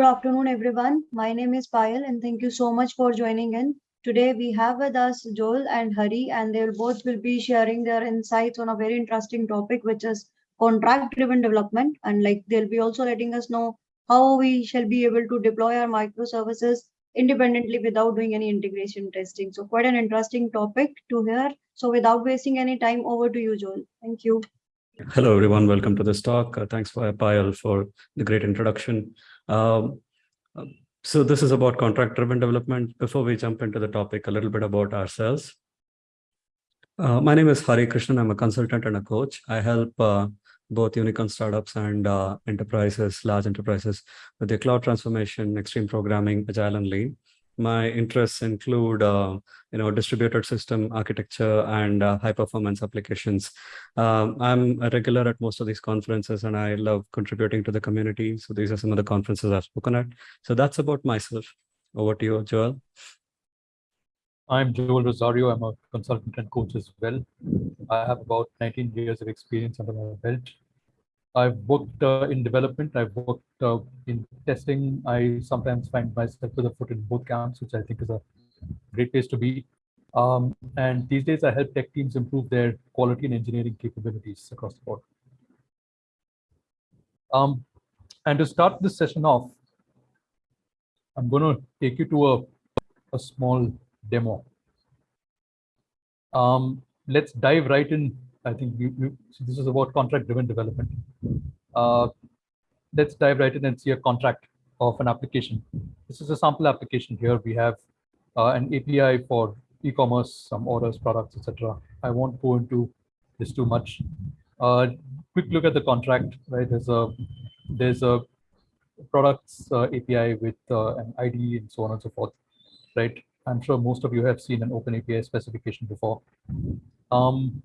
good afternoon, everyone. My name is Payal, and thank you so much for joining in. Today we have with us Joel and Hari, and they both will be sharing their insights on a very interesting topic, which is contract-driven development. And like they'll be also letting us know how we shall be able to deploy our microservices independently without doing any integration testing. So quite an interesting topic to hear. So without wasting any time, over to you, Joel. Thank you. Hello, everyone. Welcome to this talk. Uh, thanks for Payal for the great introduction. Um, so this is about contract-driven development. Before we jump into the topic, a little bit about ourselves. Uh, my name is Hari Krishnan. I'm a consultant and a coach. I help uh, both unicorn startups and uh, enterprises, large enterprises, with their cloud transformation, extreme programming, agile and lean. My interests include, uh, you know, distributed system architecture and uh, high performance applications. Um, I'm a regular at most of these conferences and I love contributing to the community. So these are some of the conferences I've spoken at. So that's about myself. Over to you, Joel. I'm Joel Rosario. I'm a consultant and coach as well. I have about 19 years of experience under my belt. I've worked uh, in development. I've worked uh, in testing. I sometimes find myself with a foot in both camps, which I think is a great place to be. Um, and these days, I help tech teams improve their quality and engineering capabilities across the board. Um, and to start this session off, I'm going to take you to a, a small demo. Um, let's dive right in. I think so this is about contract-driven development. Uh, let's dive right in and see a contract of an application. This is a sample application here. We have uh, an API for e-commerce, some orders, products, etc. I won't go into this too much. Uh, quick look at the contract. Right, there's a there's a products uh, API with uh, an ID and so on and so forth. Right, I'm sure most of you have seen an open API specification before. Um,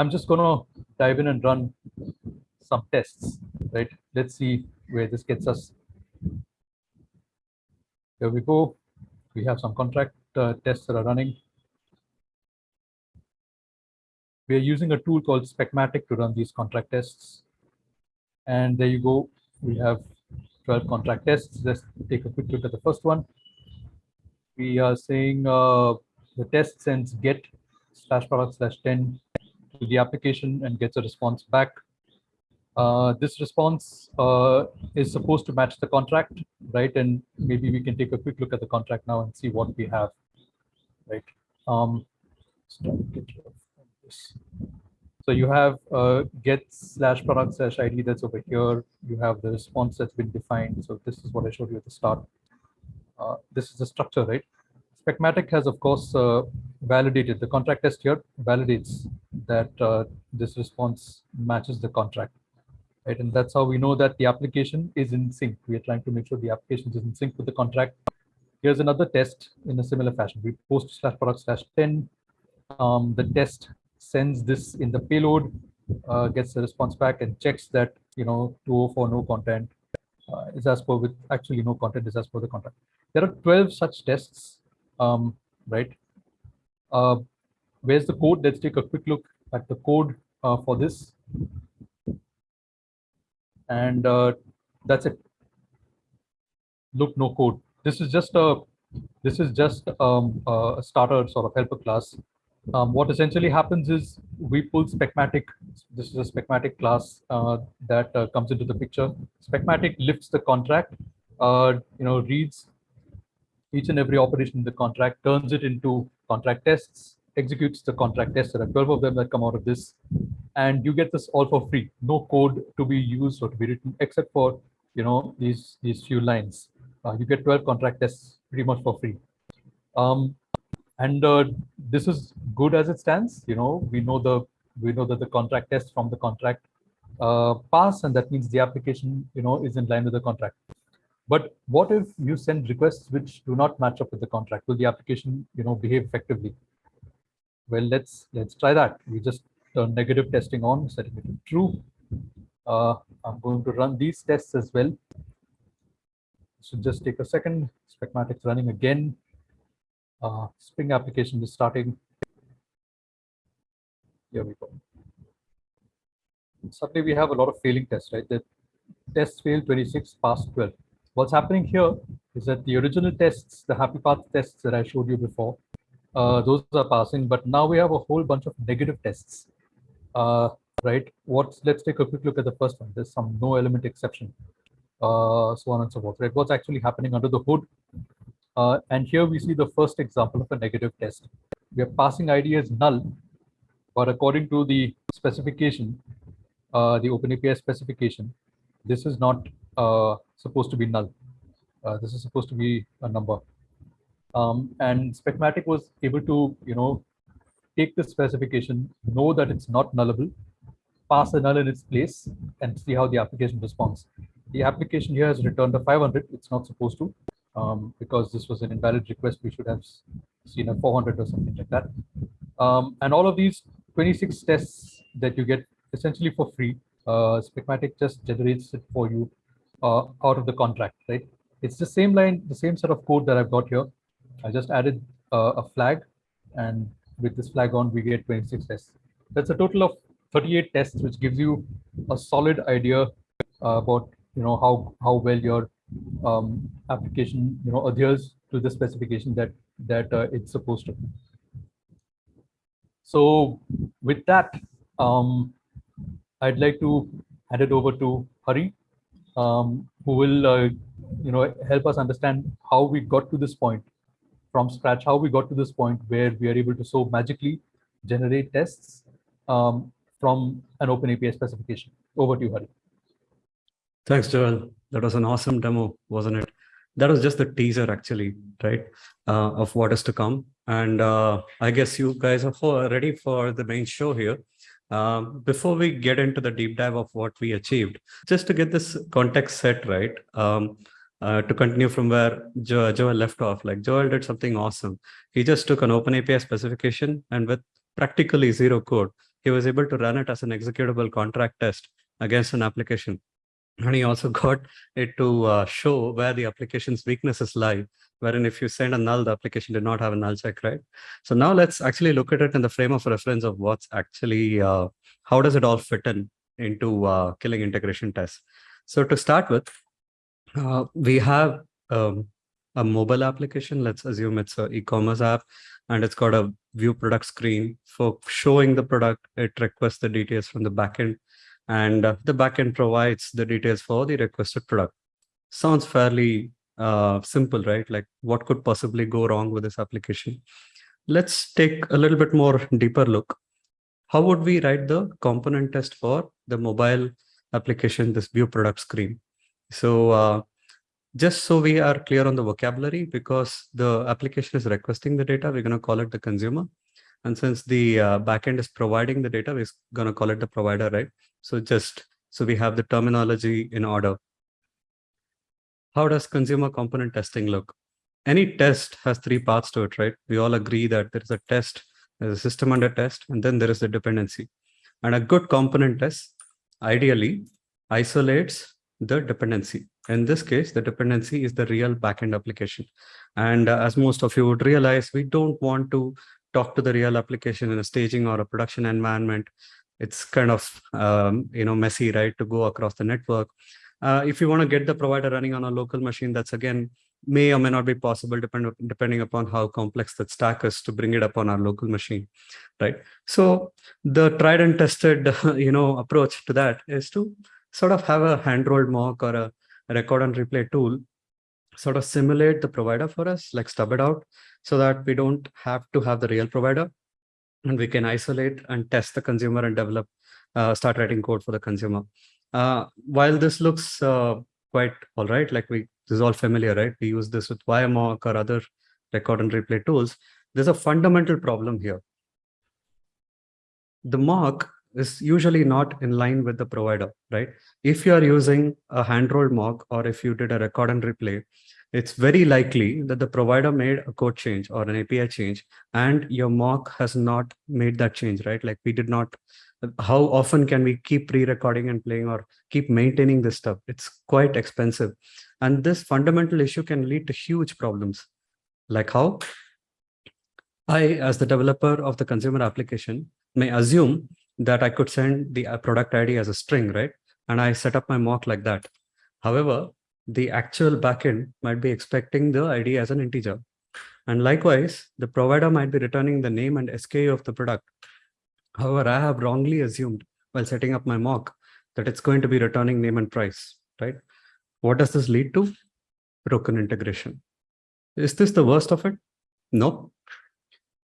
I'm just going to dive in and run some tests, right? Let's see where this gets us. Here we go. We have some contract uh, tests that are running. We are using a tool called Specmatic to run these contract tests. And there you go. We have 12 contract tests. Let's take a quick look at the first one we are saying uh, the test sends get slash product slash 10 to the application and gets a response back. Uh, this response uh, is supposed to match the contract, right? And maybe we can take a quick look at the contract now and see what we have, right? Um, so you have uh, get slash product slash ID that's over here. You have the response that's been defined. So this is what I showed you at the start. Uh, this is the structure, right? Specmatic has, of course, uh, validated the contract test here validates that uh, this response matches the contract, right? And that's how we know that the application is in sync. We are trying to make sure the application is in sync with the contract. Here's another test in a similar fashion. We post slash product slash 10. Um, the test sends this in the payload, uh, gets the response back and checks that, you know, 204 no content uh, is as per with actually no content is as per the contract. There are 12 such tests, um, right? Uh, where's the code? Let's take a quick look at the code uh, for this. And uh, that's it. Look, no code. This is just a this is just um, a starter sort of helper class. Um, what essentially happens is we pull Specmatic. This is a Specmatic class uh, that uh, comes into the picture. Specmatic lifts the contract, uh, you know, reads each and every operation in the contract, turns it into contract tests, executes the contract tests. There are 12 of them that come out of this. And you get this all for free. No code to be used or to be written except for you know these these few lines. Uh, you get 12 contract tests pretty much for free. Um, and uh, this is good as it stands. You know, we know the we know that the contract tests from the contract uh, pass, and that means the application you know is in line with the contract. But what if you send requests which do not match up with the contract? Will the application, you know, behave effectively? Well, let's let's try that. We just turn negative testing on, setting it to true. Uh, I'm going to run these tests as well. So just take a second. Specmatic's running again. Uh, Spring application is starting. Here we go. Suddenly we have a lot of failing tests, right? The tests fail 26, pass 12 What's happening here is that the original tests, the happy path tests that I showed you before, uh, those are passing, but now we have a whole bunch of negative tests. Uh, right? What's let's take a quick look at the first one. There's some no element exception, uh, so on and so forth. Right? What's actually happening under the hood? Uh, and here we see the first example of a negative test. We are passing ID as null, but according to the specification, uh, the OpenAPI specification, this is not uh, supposed to be null. Uh, this is supposed to be a number. Um, and Specmatic was able to, you know, take the specification, know that it's not nullable, pass a null in its place, and see how the application responds. The application here has returned a 500. It's not supposed to, um, because this was an invalid request. We should have seen a 400 or something like that. Um, and all of these 26 tests that you get essentially for free, uh, Specmatic just generates it for you uh, out of the contract, right? It's the same line, the same set of code that I've got here. I just added uh, a flag, and with this flag on, we get 26 tests. That's a total of 38 tests, which gives you a solid idea uh, about you know how how well your um, application you know adheres to the specification that that uh, it's supposed to. So with that, um, I'd like to hand it over to Hari, um, who will uh, you know help us understand how we got to this point from scratch, how we got to this point where we are able to so magically generate tests um, from an open API specification. Over to you, Hari. Thanks, Joel. That was an awesome demo, wasn't it? That was just the teaser, actually, right, uh, of what is to come. And uh, I guess you guys are ready for the main show here. Um, before we get into the deep dive of what we achieved, just to get this context set right, um, uh, to continue from where jo Joel left off, like Joel did something awesome. He just took an open API specification and with practically zero code, he was able to run it as an executable contract test against an application. And he also got it to uh, show where the application's weaknesses lie, wherein if you send a null, the application did not have a null check, right? So now let's actually look at it in the frame of reference of what's actually, uh, how does it all fit in into uh, killing integration tests? So to start with, uh, we have um, a mobile application. Let's assume it's an e-commerce app and it's got a view product screen for showing the product. It requests the details from the backend and uh, the backend provides the details for the requested product. Sounds fairly uh, simple, right? Like what could possibly go wrong with this application? Let's take a little bit more deeper look. How would we write the component test for the mobile application, this view product screen? So uh, just so we are clear on the vocabulary, because the application is requesting the data, we're going to call it the consumer. And since the uh, backend is providing the data, we're going to call it the provider, right? So just so we have the terminology in order. How does consumer component testing look? Any test has three parts to it, right? We all agree that there is a test, there's a system under test, and then there is the dependency. And a good component test ideally isolates the dependency. In this case, the dependency is the real backend application. And uh, as most of you would realize, we don't want to talk to the real application in a staging or a production environment. It's kind of, um, you know, messy, right, to go across the network. Uh, if you want to get the provider running on a local machine, that's again, may or may not be possible depend, depending upon how complex that stack is to bring it up on our local machine, right? So the tried and tested, you know, approach to that is to sort of have a hand-rolled mock or a record and replay tool sort of simulate the provider for us, like stub it out so that we don't have to have the real provider and we can isolate and test the consumer and develop, uh, start writing code for the consumer. Uh, while this looks uh, quite all right, like we, this is all familiar, right? We use this with WireMock or other record and replay tools. There's a fundamental problem here. The mock is usually not in line with the provider, right? If you are using a hand-rolled mock or if you did a record and replay, it's very likely that the provider made a code change or an API change and your mock has not made that change, right? Like we did not, how often can we keep re-recording and playing or keep maintaining this stuff? It's quite expensive. And this fundamental issue can lead to huge problems. Like how? I, as the developer of the consumer application, may assume that I could send the uh, product ID as a string, right? And I set up my mock like that. However, the actual backend might be expecting the ID as an integer. And likewise, the provider might be returning the name and SKU of the product. However, I have wrongly assumed while setting up my mock that it's going to be returning name and price, right? What does this lead to? Broken integration. Is this the worst of it? No.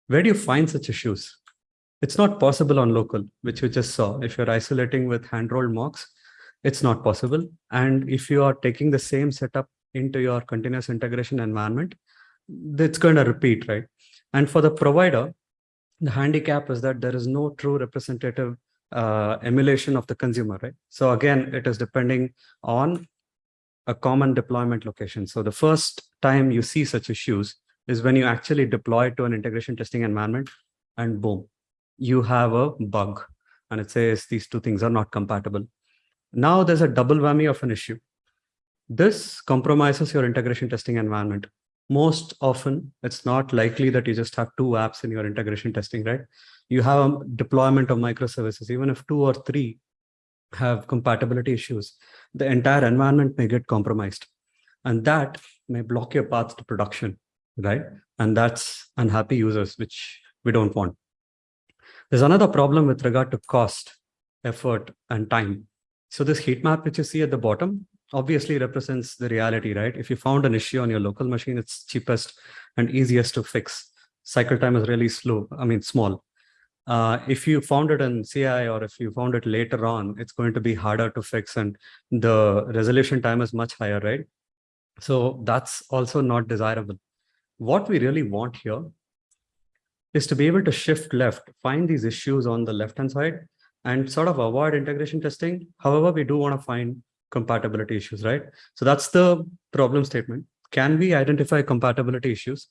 Where do you find such issues? It's not possible on local, which you just saw. If you're isolating with hand-rolled mocks, it's not possible. And if you are taking the same setup into your continuous integration environment, it's going to repeat, right? And for the provider, the handicap is that there is no true representative uh, emulation of the consumer, right? So again, it is depending on a common deployment location. So the first time you see such issues is when you actually deploy to an integration testing environment and boom, you have a bug and it says these two things are not compatible. Now there's a double whammy of an issue. This compromises your integration testing environment. Most often, it's not likely that you just have two apps in your integration testing, right? You have a deployment of microservices, even if two or three have compatibility issues, the entire environment may get compromised. And that may block your path to production, right? And that's unhappy users, which we don't want. There's another problem with regard to cost, effort, and time. So this heat map, which you see at the bottom, obviously represents the reality, right? If you found an issue on your local machine, it's cheapest and easiest to fix. Cycle time is really slow, I mean, small. Uh, if you found it in CI or if you found it later on, it's going to be harder to fix and the resolution time is much higher, right? So that's also not desirable. What we really want here is to be able to shift left, find these issues on the left-hand side and sort of avoid integration testing. However, we do want to find compatibility issues, right? So that's the problem statement. Can we identify compatibility issues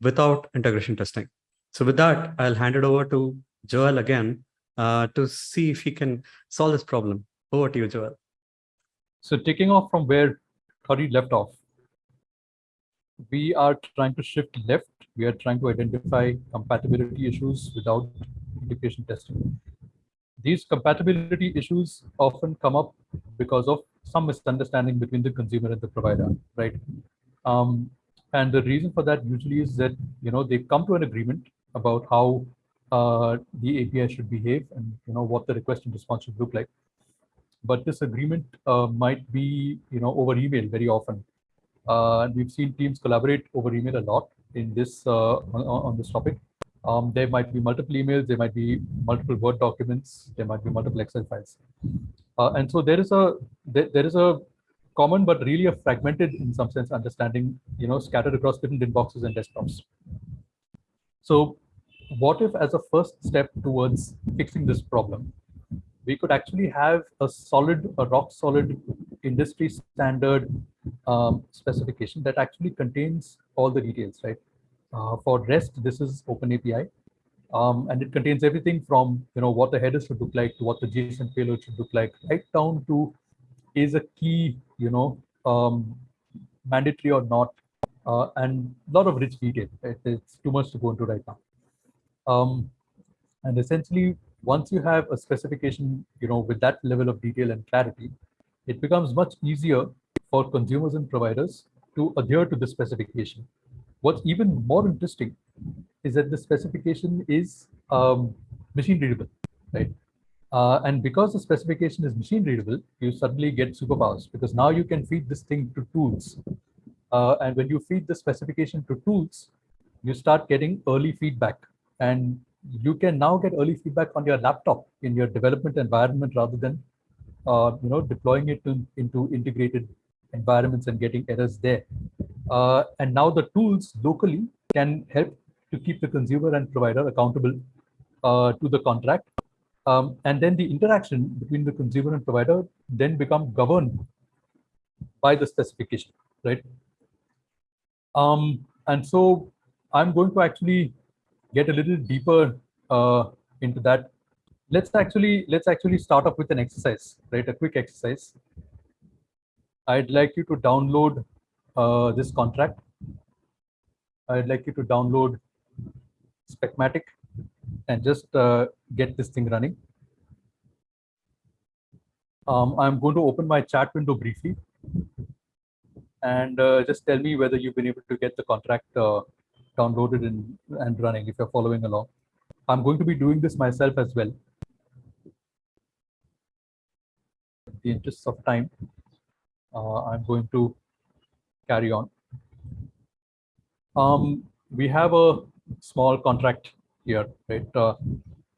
without integration testing? So with that, I'll hand it over to Joel again uh, to see if he can solve this problem. Over to you, Joel. So taking off from where Hari left off, we are trying to shift left. We are trying to identify compatibility issues without integration testing. These compatibility issues often come up because of some misunderstanding between the consumer and the provider, right? Um, and the reason for that usually is that you know they come to an agreement about how uh, the API should behave and you know what the request and response should look like. But this agreement uh, might be you know over email very often. Uh, we've seen teams collaborate over email a lot in this uh, on, on, this topic. Um, there might be multiple emails, there might be multiple Word documents, there might be multiple Excel files. Uh, and so there is a there, there is a common but really a fragmented in some sense understanding you know scattered across different inboxes and desktops. So what if as a first step towards fixing this problem, we could actually have a solid, a rock solid industry standard um, specification that actually contains all the details, right? Uh, for REST, this is OpenAPI. Um, and it contains everything from you know what the header should look like to what the JSON payload should look like, right down to is a key, you know, um, mandatory or not, uh, and a lot of rich detail. It's too much to go into right now. Um, and essentially, once you have a specification, you know, with that level of detail and clarity, it becomes much easier for consumers and providers to adhere to the specification. What's even more interesting is that the specification is um, machine readable, right? Uh, and because the specification is machine readable, you suddenly get superpowers because now you can feed this thing to tools. Uh, and when you feed the specification to tools, you start getting early feedback and you can now get early feedback on your laptop in your development environment rather than uh, you know deploying it to, into integrated environments and getting errors there. Uh, and now the tools locally can help to keep the consumer and provider accountable uh, to the contract. Um, and then the interaction between the consumer and provider then become governed by the specification, right? Um, and so I'm going to actually get a little deeper uh, into that, let's actually let's actually start off with an exercise, right? A quick exercise. I'd like you to download uh, this contract. I'd like you to download Specmatic and just uh, get this thing running. Um, I'm going to open my chat window briefly. and uh, just tell me whether you've been able to get the contract uh, downloaded and, and running if you're following along. I'm going to be doing this myself as well. In the interest of time, uh, I'm going to carry on. Um, we have a small contract here, right? Uh,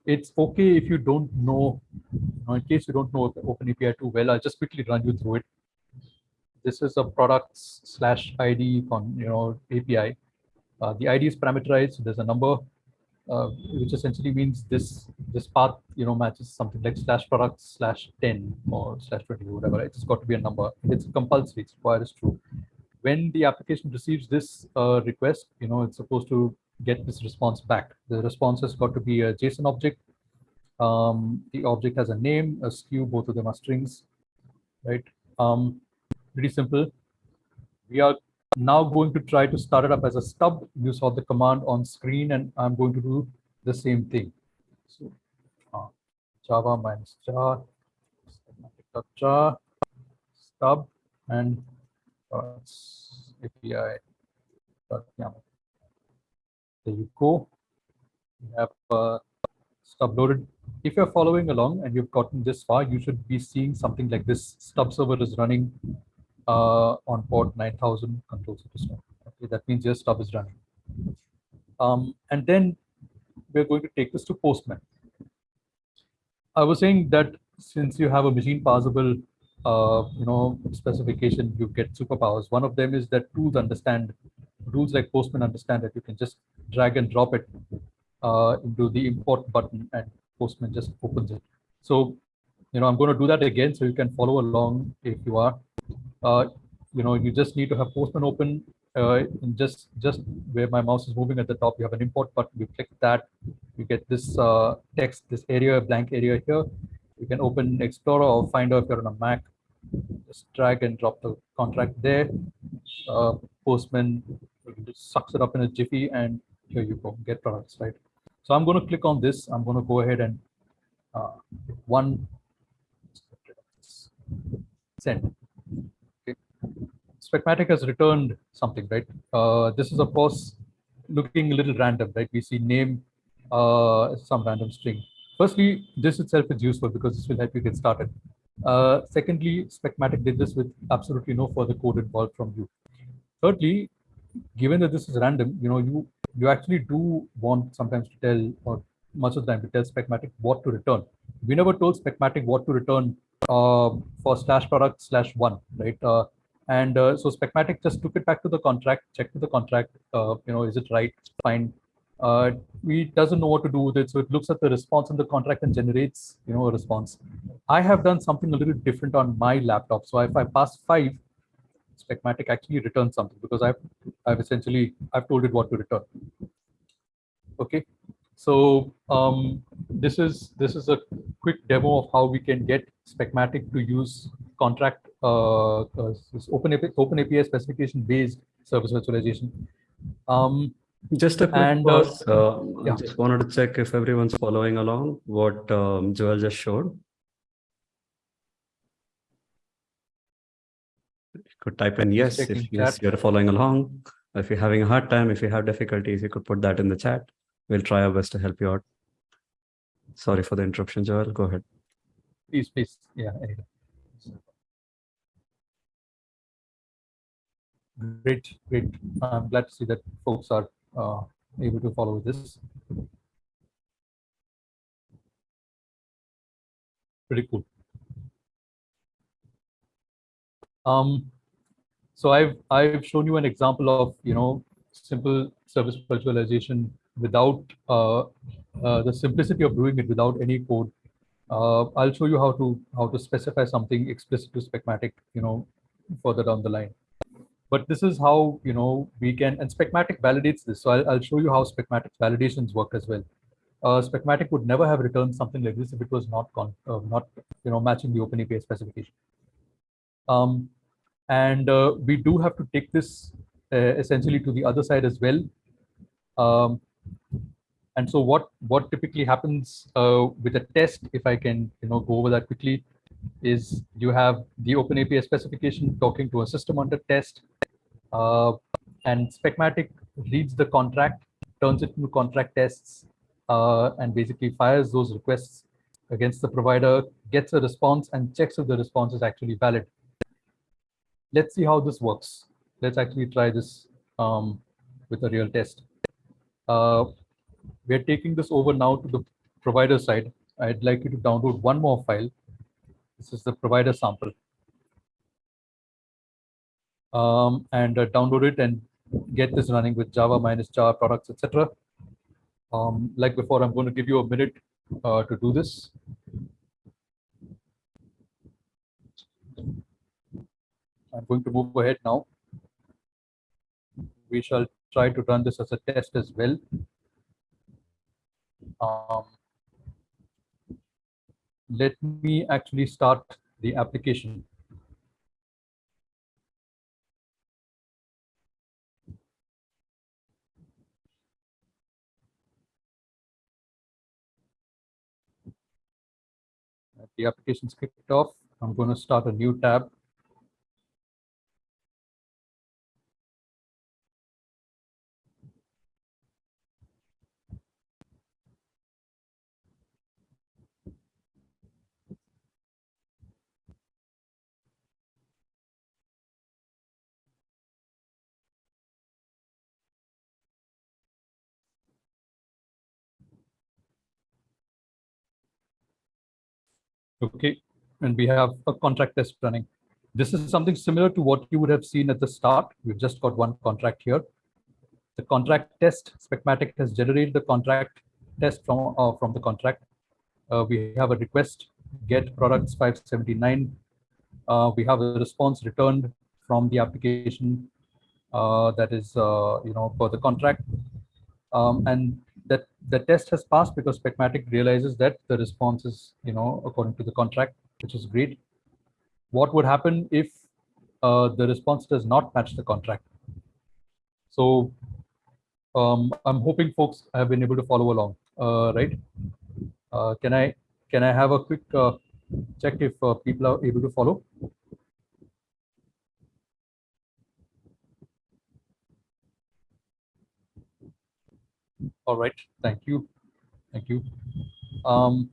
it's okay if you don't know, you know, in case you don't know OpenAPI too well, I'll just quickly run you through it. This is a products slash ID con, you know, API. Uh, the ID is parameterized. So There's a number, uh, which essentially means this this path, you know, matches something like slash products slash 10 or slash 20 or whatever. It's got to be a number. It's compulsory. It's required is true. When the application receives this uh, request, you know, it's supposed to get this response back. The response has got to be a JSON object. Um, the object has a name, a SKU, both of them are strings, right? Um, pretty simple. We are now going to try to start it up as a stub. You saw the command on screen and I'm going to do the same thing. So uh, Java minus jar, stub and uh, API. YAML. There you go. You have uh, stub loaded. If you're following along and you've gotten this far, you should be seeing something like this. Stub server is running uh, on port 9000 control stop. Okay, that means your stub is running. Um, and then we're going to take this to Postman. I was saying that since you have a machine parsable, uh, you know, specification, you get superpowers. One of them is that tools understand rules like Postman understand that you can just drag and drop it uh, into the import button and Postman just opens it. So, you know, I'm going to do that again so you can follow along if you are. Uh, you know, you just need to have Postman open uh, just just where my mouse is moving at the top, you have an import button. You click that, you get this uh, text, this area, blank area here. You can open Explorer or Finder if you're on a Mac. Just drag and drop the contract there. Uh, Postman sucks it up in a jiffy and here you go, get products, right? So I'm going to click on this. I'm going to go ahead and uh, one send. Okay. Specmatic has returned something, right? Uh, this is of course looking a little random, right? We see name, uh, some random string. Firstly, this itself is useful because this will help you get started. Uh, secondly, Specmatic did this with absolutely no further code involved from you. Thirdly, given that this is random, you know, you you actually do want sometimes to tell, or much of the time to tell Specmatic what to return. We never told Specmatic what to return uh, for slash product slash one, right? Uh, and uh, so Specmatic just took it back to the contract, checked with the contract, uh, you know, is it right, fine. Uh, we doesn't know what to do with it, so it looks at the response in the contract and generates, you know, a response. I have done something a little different on my laptop. So if I pass five, Specmatic actually returns something because I've I've essentially I've told it what to return. Okay, so um, this is this is a quick demo of how we can get Specmatic to use contract uh, uh, open open API specification based service virtualization. Um, just a quick and, uh, pause. Uh, yeah. I just wanted to check if everyone's following along what um, Joel just showed. You could type in yes if yes you're following along. If you're having a hard time, if you have difficulties, you could put that in the chat. We'll try our best to help you out. Sorry for the interruption, Joel. Go ahead. please, please, yeah. Anyway. Great, great. I'm glad to see that folks are uh, able to follow this. Pretty cool. Um, so I've I've shown you an example of you know simple service virtualization without uh, uh, the simplicity of doing it without any code. Uh, I'll show you how to how to specify something explicit to Specmatic, you know, further down the line. But this is how you know we can and Specmatic validates this. So I'll, I'll show you how Specmatic validations work as well. Uh, Specmatic would never have returned something like this if it was not con uh, not you know matching the OpenAPI specification. Um, and uh, we do have to take this uh, essentially to the other side as well. Um, and so what what typically happens uh, with a test, if I can you know go over that quickly, is you have the open OpenAPI specification talking to a system under test, uh, and Specmatic reads the contract, turns it into contract tests, uh, and basically fires those requests against the provider, gets a response, and checks if the response is actually valid. Let's see how this works. Let's actually try this um, with a real test. Uh, we're taking this over now to the provider side. I'd like you to download one more file. This is the provider sample. Um, and uh, download it and get this running with Java minus Java products, etc. Um, like before, I'm going to give you a minute uh, to do this. I'm going to move ahead now. We shall try to run this as a test as well. Um, let me actually start the application. The application's kicked off. I'm going to start a new tab. Okay, and we have a contract test running. This is something similar to what you would have seen at the start. We've just got one contract here. The contract test, Specmatic has generated the contract test from, uh, from the contract. Uh, we have a request, get products 579. Uh, we have a response returned from the application uh, that is, uh, you know, for the contract. Um, and that the test has passed because Specmatic realizes that the response is, you know, according to the contract, which is great. What would happen if uh, the response does not match the contract? So um, I'm hoping folks have been able to follow along, uh, right? Uh, can I can I have a quick uh, check if uh, people are able to follow? All right, thank you. Thank you. Um,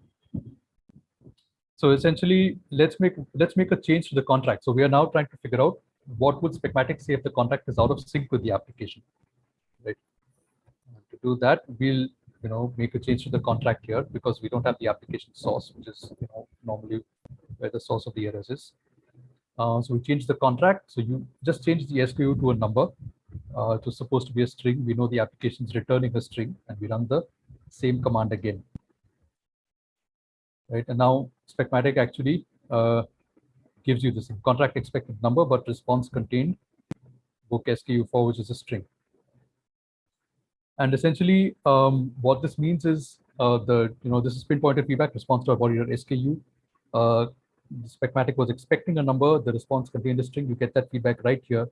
so essentially, let's make let's make a change to the contract. So we are now trying to figure out what would Specmatic say if the contract is out of sync with the application, right? To do that, we'll you know make a change to the contract here because we don't have the application source, which is you know normally where the source of the errors is. Uh, so we change the contract. So you just change the SKU to a number uh, it was supposed to be a string. We know the application is returning a string and we run the same command again. Right, and now Specmatic actually uh, gives you this contract expected number, but response contained book SKU4, which is a string. And essentially, um, what this means is uh, the, you know, this is pinpointed feedback response to our body SKU. Uh, Specmatic was expecting a number, the response contained a string. You get that feedback right here.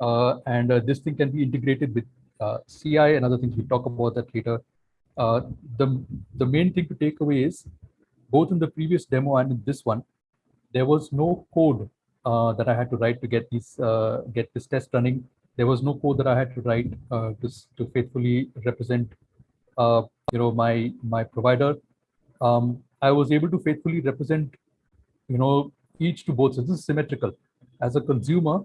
Uh, and uh, this thing can be integrated with uh, CI and other things. We talk about that later. the, the main thing to take away is both in the previous demo and in this one, there was no code uh, that I had to write to get these uh, get this test running. There was no code that I had to write uh, to, to faithfully represent you know my my provider. Um, I was able to faithfully represent you know each to both. So this is symmetrical. As a consumer,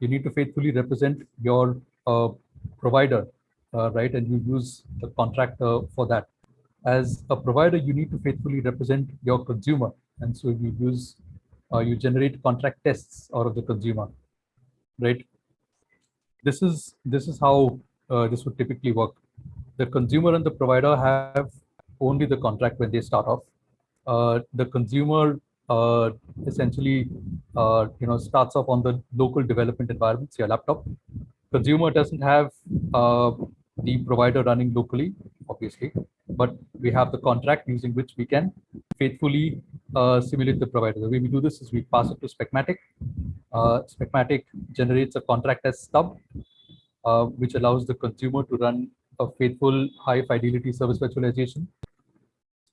you need to faithfully represent your uh, provider, uh, right? And you use the contractor for that. As a provider, you need to faithfully represent your consumer. And so you use, uh, you generate contract tests out of the consumer, right? This is, this is how uh, this would typically work. The consumer and the provider have only the contract when they start off. Uh, the consumer uh, essentially uh, you know starts off on the local development environments, your laptop. Consumer doesn't have uh, the provider running locally, obviously, but we have the contract using which we can faithfully uh, simulate the provider. The way we do this is we pass it to Specmatic. Uh, Specmatic generates a contract as stub, uh, which allows the consumer to run a faithful high fidelity service virtualization.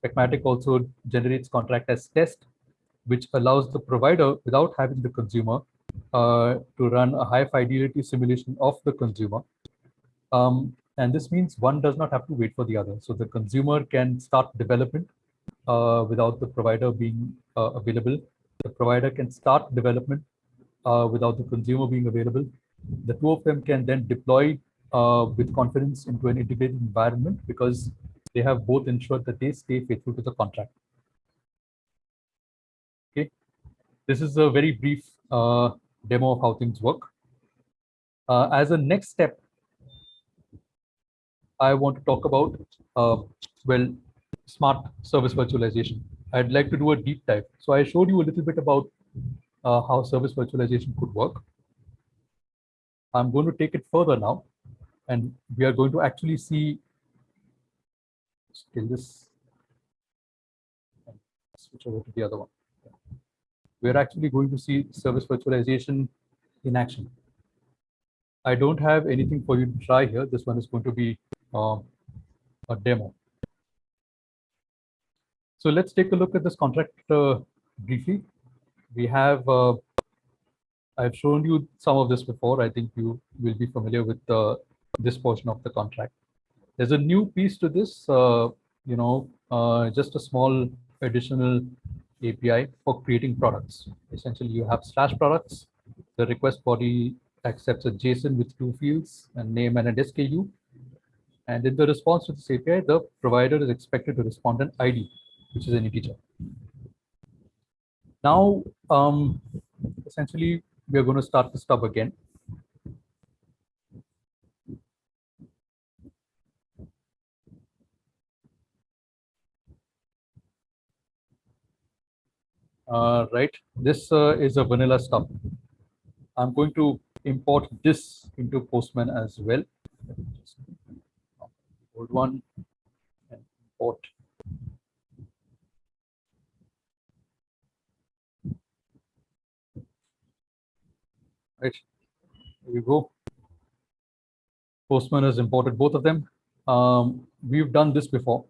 Specmatic also generates contract as test, which allows the provider without having the consumer uh, to run a high fidelity simulation of the consumer. Um, and this means one does not have to wait for the other. So the consumer can start development uh, without the provider being uh, available. The provider can start development uh, without the consumer being available. The two of them can then deploy uh, with confidence into an integrated environment because they have both ensured that they stay faithful to the contract. This is a very brief uh, demo of how things work. Uh, as a next step, I want to talk about, uh, well, smart service virtualization. I'd like to do a deep dive. So I showed you a little bit about uh, how service virtualization could work. I'm going to take it further now, and we are going to actually see still this switch over to the other one. We're actually going to see service virtualization in action. I don't have anything for you to try here. This one is going to be uh, a demo. So let's take a look at this contract uh, briefly. We have, uh, I've shown you some of this before. I think you will be familiar with uh, this portion of the contract. There's a new piece to this, uh, you know, uh, just a small additional API for creating products. Essentially, you have slash products. The request body accepts a JSON with two fields, a name and an SKU. And in the response to this API, the provider is expected to respond an ID, which is an integer. Now, um, essentially, we are going to start the stub again. Uh, right, this uh, is a vanilla stub. I'm going to import this into Postman as well. Old one and import. Right, here we go. Postman has imported both of them. Um, we've done this before.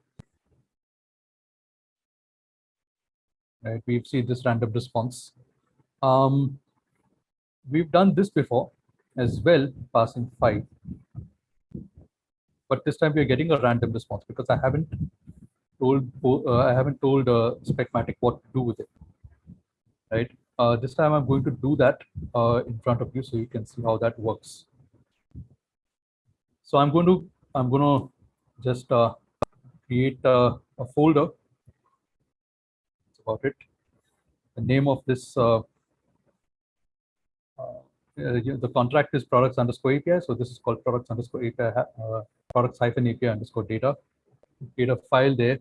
Right, we've seen this random response. Um, we've done this before as well, passing five. But this time we are getting a random response because I haven't told uh, I haven't told uh, Specmatic what to do with it. Right. Uh, this time I'm going to do that uh, in front of you so you can see how that works. So I'm going to I'm going to just uh, create a, a folder. About it. The name of this uh, uh, the contract is products underscore API. So this is called products underscore API, uh, products hyphen API underscore data. data file there.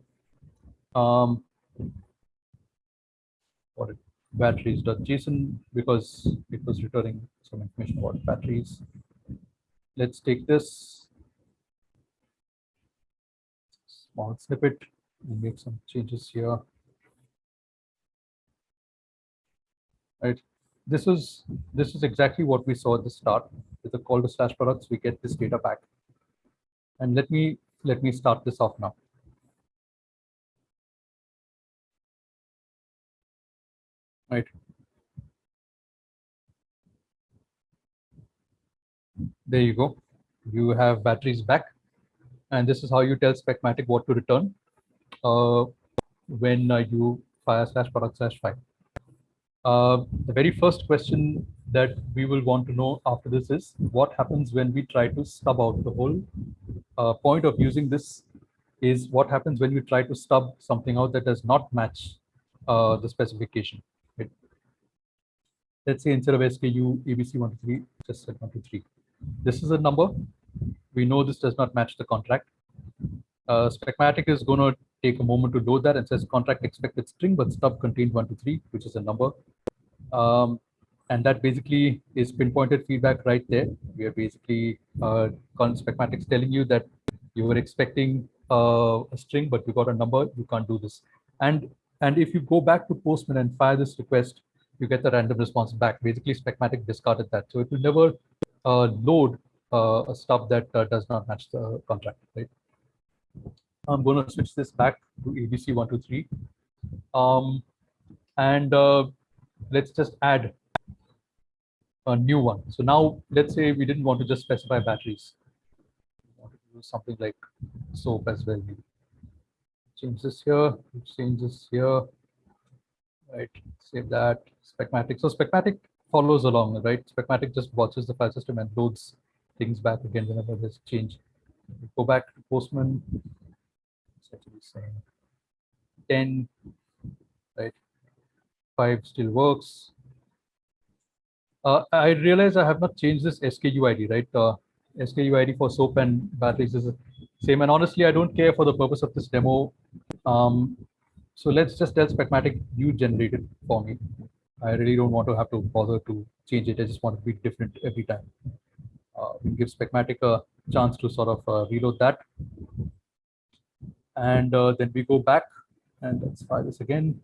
Um, it, batteries.json because it was returning some information about batteries. Let's take this small snippet and make some changes here. Right? This is this is exactly what we saw at the start. With the call to slash products we get this data back. And let me let me start this off now. Right. There you go. You have batteries back. And this is how you tell specmatic what to return uh, when uh, you fire slash product slash file uh, the very first question that we will want to know after this is what happens when we try to stub out the whole uh, point of using this is what happens when you try to stub something out that does not match uh, the specification. It, let's say instead of SKU ABC123, just set 123. This is a number. We know this does not match the contract. Uh, Specmatic is going to take a moment to load that and says contract expected string, but stub contained 123, which is a number. Um, and that basically is pinpointed feedback right there. We are basically uh, Specmatics telling you that you were expecting uh, a string, but you got a number, you can't do this. And and if you go back to Postman and fire this request, you get the random response back. Basically, Specmatic discarded that. So it will never uh, load uh, a stuff that uh, does not match the contract, right? I'm going to switch this back to ABC123. Um, and uh, let's just add a new one. So now let's say we didn't want to just specify batteries. We wanted to do something like soap as well. Maybe. Change this here, change this here. Right, save that. Specmatic. So Specmatic follows along, right? Specmatic just watches the file system and loads things back again whenever there's change. Go back to Postman. It's actually saying 10, right? 5 still works. Uh, I realize I have not changed this SKU ID, right? Uh, SKU ID for soap and batteries is the same. And honestly, I don't care for the purpose of this demo. Um, so let's just tell Specmatic you generate it for me. I really don't want to have to bother to change it. I just want to be different every time. Uh, we give Specmatic a chance to sort of uh, reload that. And uh, then we go back and let's try this again.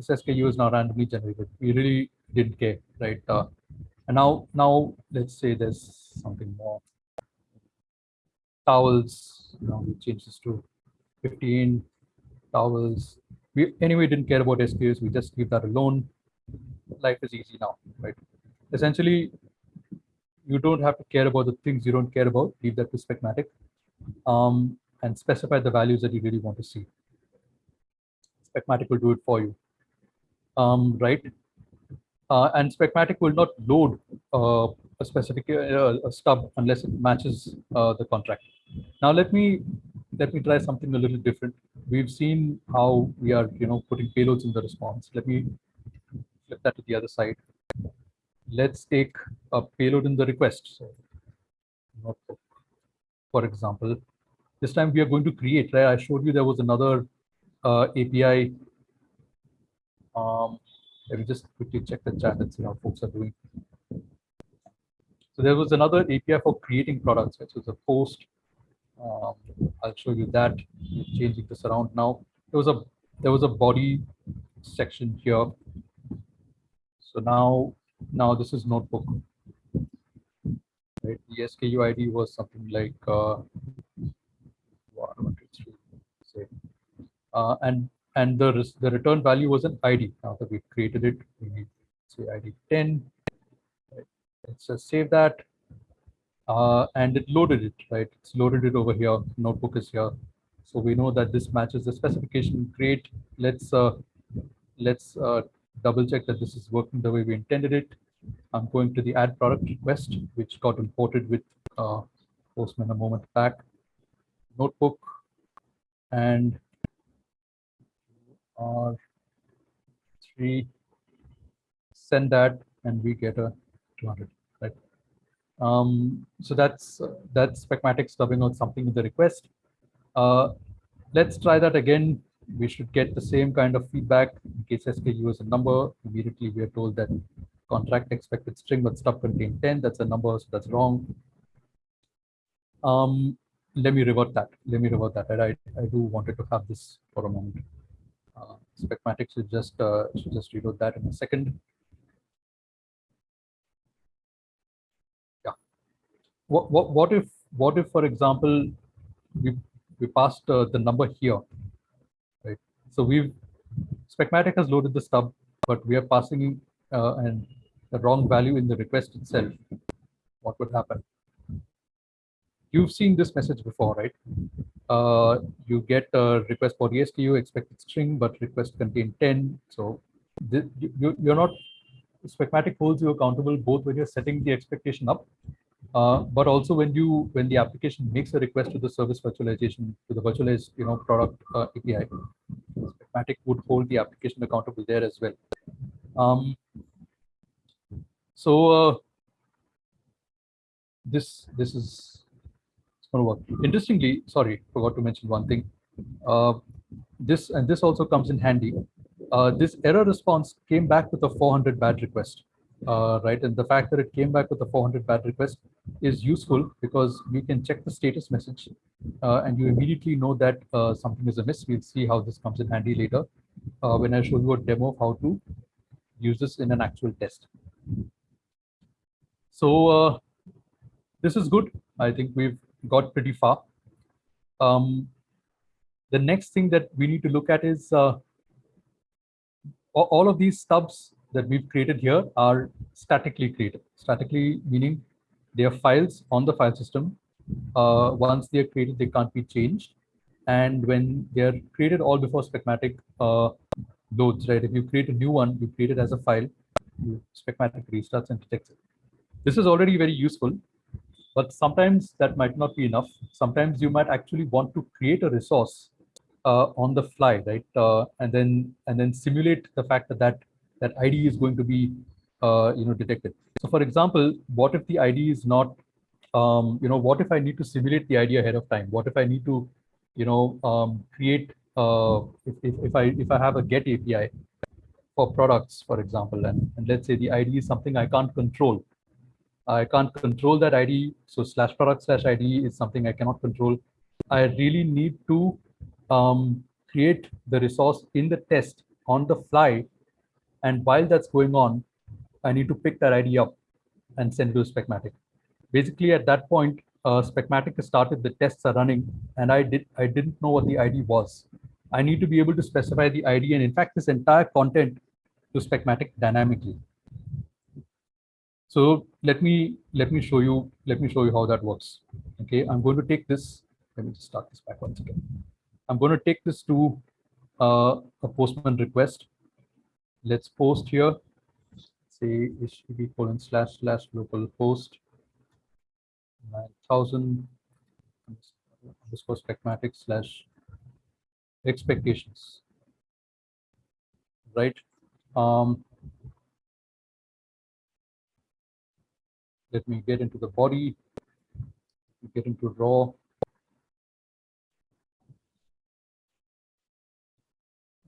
This SKU is now randomly generated. We really didn't care, right? Uh, and now, now let's say there's something more. Towels, you know, we change this to 15 towels. We anyway didn't care about SKUs. We just leave that alone. Life is easy now, right? Essentially, you don't have to care about the things you don't care about. Leave that to Specmatic um, and specify the values that you really want to see. Specmatic will do it for you, um, right? Uh, and Specmatic will not load uh, a specific uh, a stub unless it matches uh, the contract. Now let me let me try something a little different. We've seen how we are, you know, putting payloads in the response. Let me flip that to the other side. Let's take a payload in the request. So, notebook, for example, this time we are going to create. Right? I showed you there was another uh, API. Um, let me just quickly check the chat and see how folks are doing. So there was another API for creating products. So it's a post um, I'll show you that changing this around now. There was a there was a body section here. So now now this is notebook. Right, the SKU ID was something like uh, uh, and and the the return value was an ID. Now that we've created it, we need to say ID 10. Right. Let's just save that uh, and it loaded it, right? It's loaded it over here. Notebook is here. So we know that this matches the specification. Great. Let's uh, let's uh, double check that this is working the way we intended it. I'm going to the add product request, which got imported with uh, Postman a moment back. Notebook and R3 send that and we get a 200. Um, so that's that's Specmatic stubbing out something in the request. Uh, let's try that again. We should get the same kind of feedback in case SKU is a number. Immediately we are told that contract expected string but stub contain 10. That's a number, so that's wrong. Um, let me revert that. Let me revert that. I, I do wanted to have this for a moment. Uh, Specmatic should just uh, just reload that in a second. yeah what, what, what if, what if, for example, we, we passed uh, the number here, right? So we've, Specmatic has loaded the stub, but we are passing uh, an, the wrong value in the request itself. What would happen? You've seen this message before, right? Uh, you get a request for the SKU expected string, but request contain 10. So you, you're not, Specmatic holds you accountable both when you're setting the expectation up uh, but also when you when the application makes a request to the service virtualization to the virtualized you know product uh, API, Specmatic would hold the application accountable there as well. Um, so uh, this this is going to work. Interestingly, sorry, forgot to mention one thing. Uh, this and this also comes in handy. Uh, this error response came back with a 400 bad request uh, right? And the fact that it came back with a 400 bad request is useful because you can check the status message uh, and you immediately know that uh, something is amiss. We'll see how this comes in handy later uh, when I show you a demo of how to use this in an actual test. So this is good. I think we've got pretty far. Um, the next thing that we need to look at is uh, all of these stubs that we've created here are statically created. Statically meaning they are files on the file system. Uh, once they are created, they can't be changed. And when they are created all before Specmatic uh, loads, right? If you create a new one, you create it as a file, Specmatic restarts and detects it. This is already very useful, but sometimes that might not be enough. Sometimes you might actually want to create a resource uh, on the fly, right? Uh, and then and then simulate the fact that that, that ID is going to be uh, you know detected. So, for example, what if the ID is not um, you know what if I need to simulate the ID ahead of time? What if I need to you know um, create uh, if, if, if I if I have a get API for products, for example, and, and let's say the ID is something I can't control. I can't control that ID. So slash product slash ID is something I cannot control. I really need to um, create the resource in the test on the fly. And while that's going on, I need to pick that ID up and send to Specmatic. Basically, at that point, uh, Specmatic has started, the tests are running, and I did I didn't know what the ID was. I need to be able to specify the ID and in fact, this entire content to Specmatic dynamically. So let me let me show you let me show you how that works. Okay, I'm going to take this. Let me just start this back once again. I'm going to take this to uh, a postman request. Let's post here. Say http colon slash slash local host 9000 underscore specmatic slash expectations. Right. Um, let me get into the body, get into raw.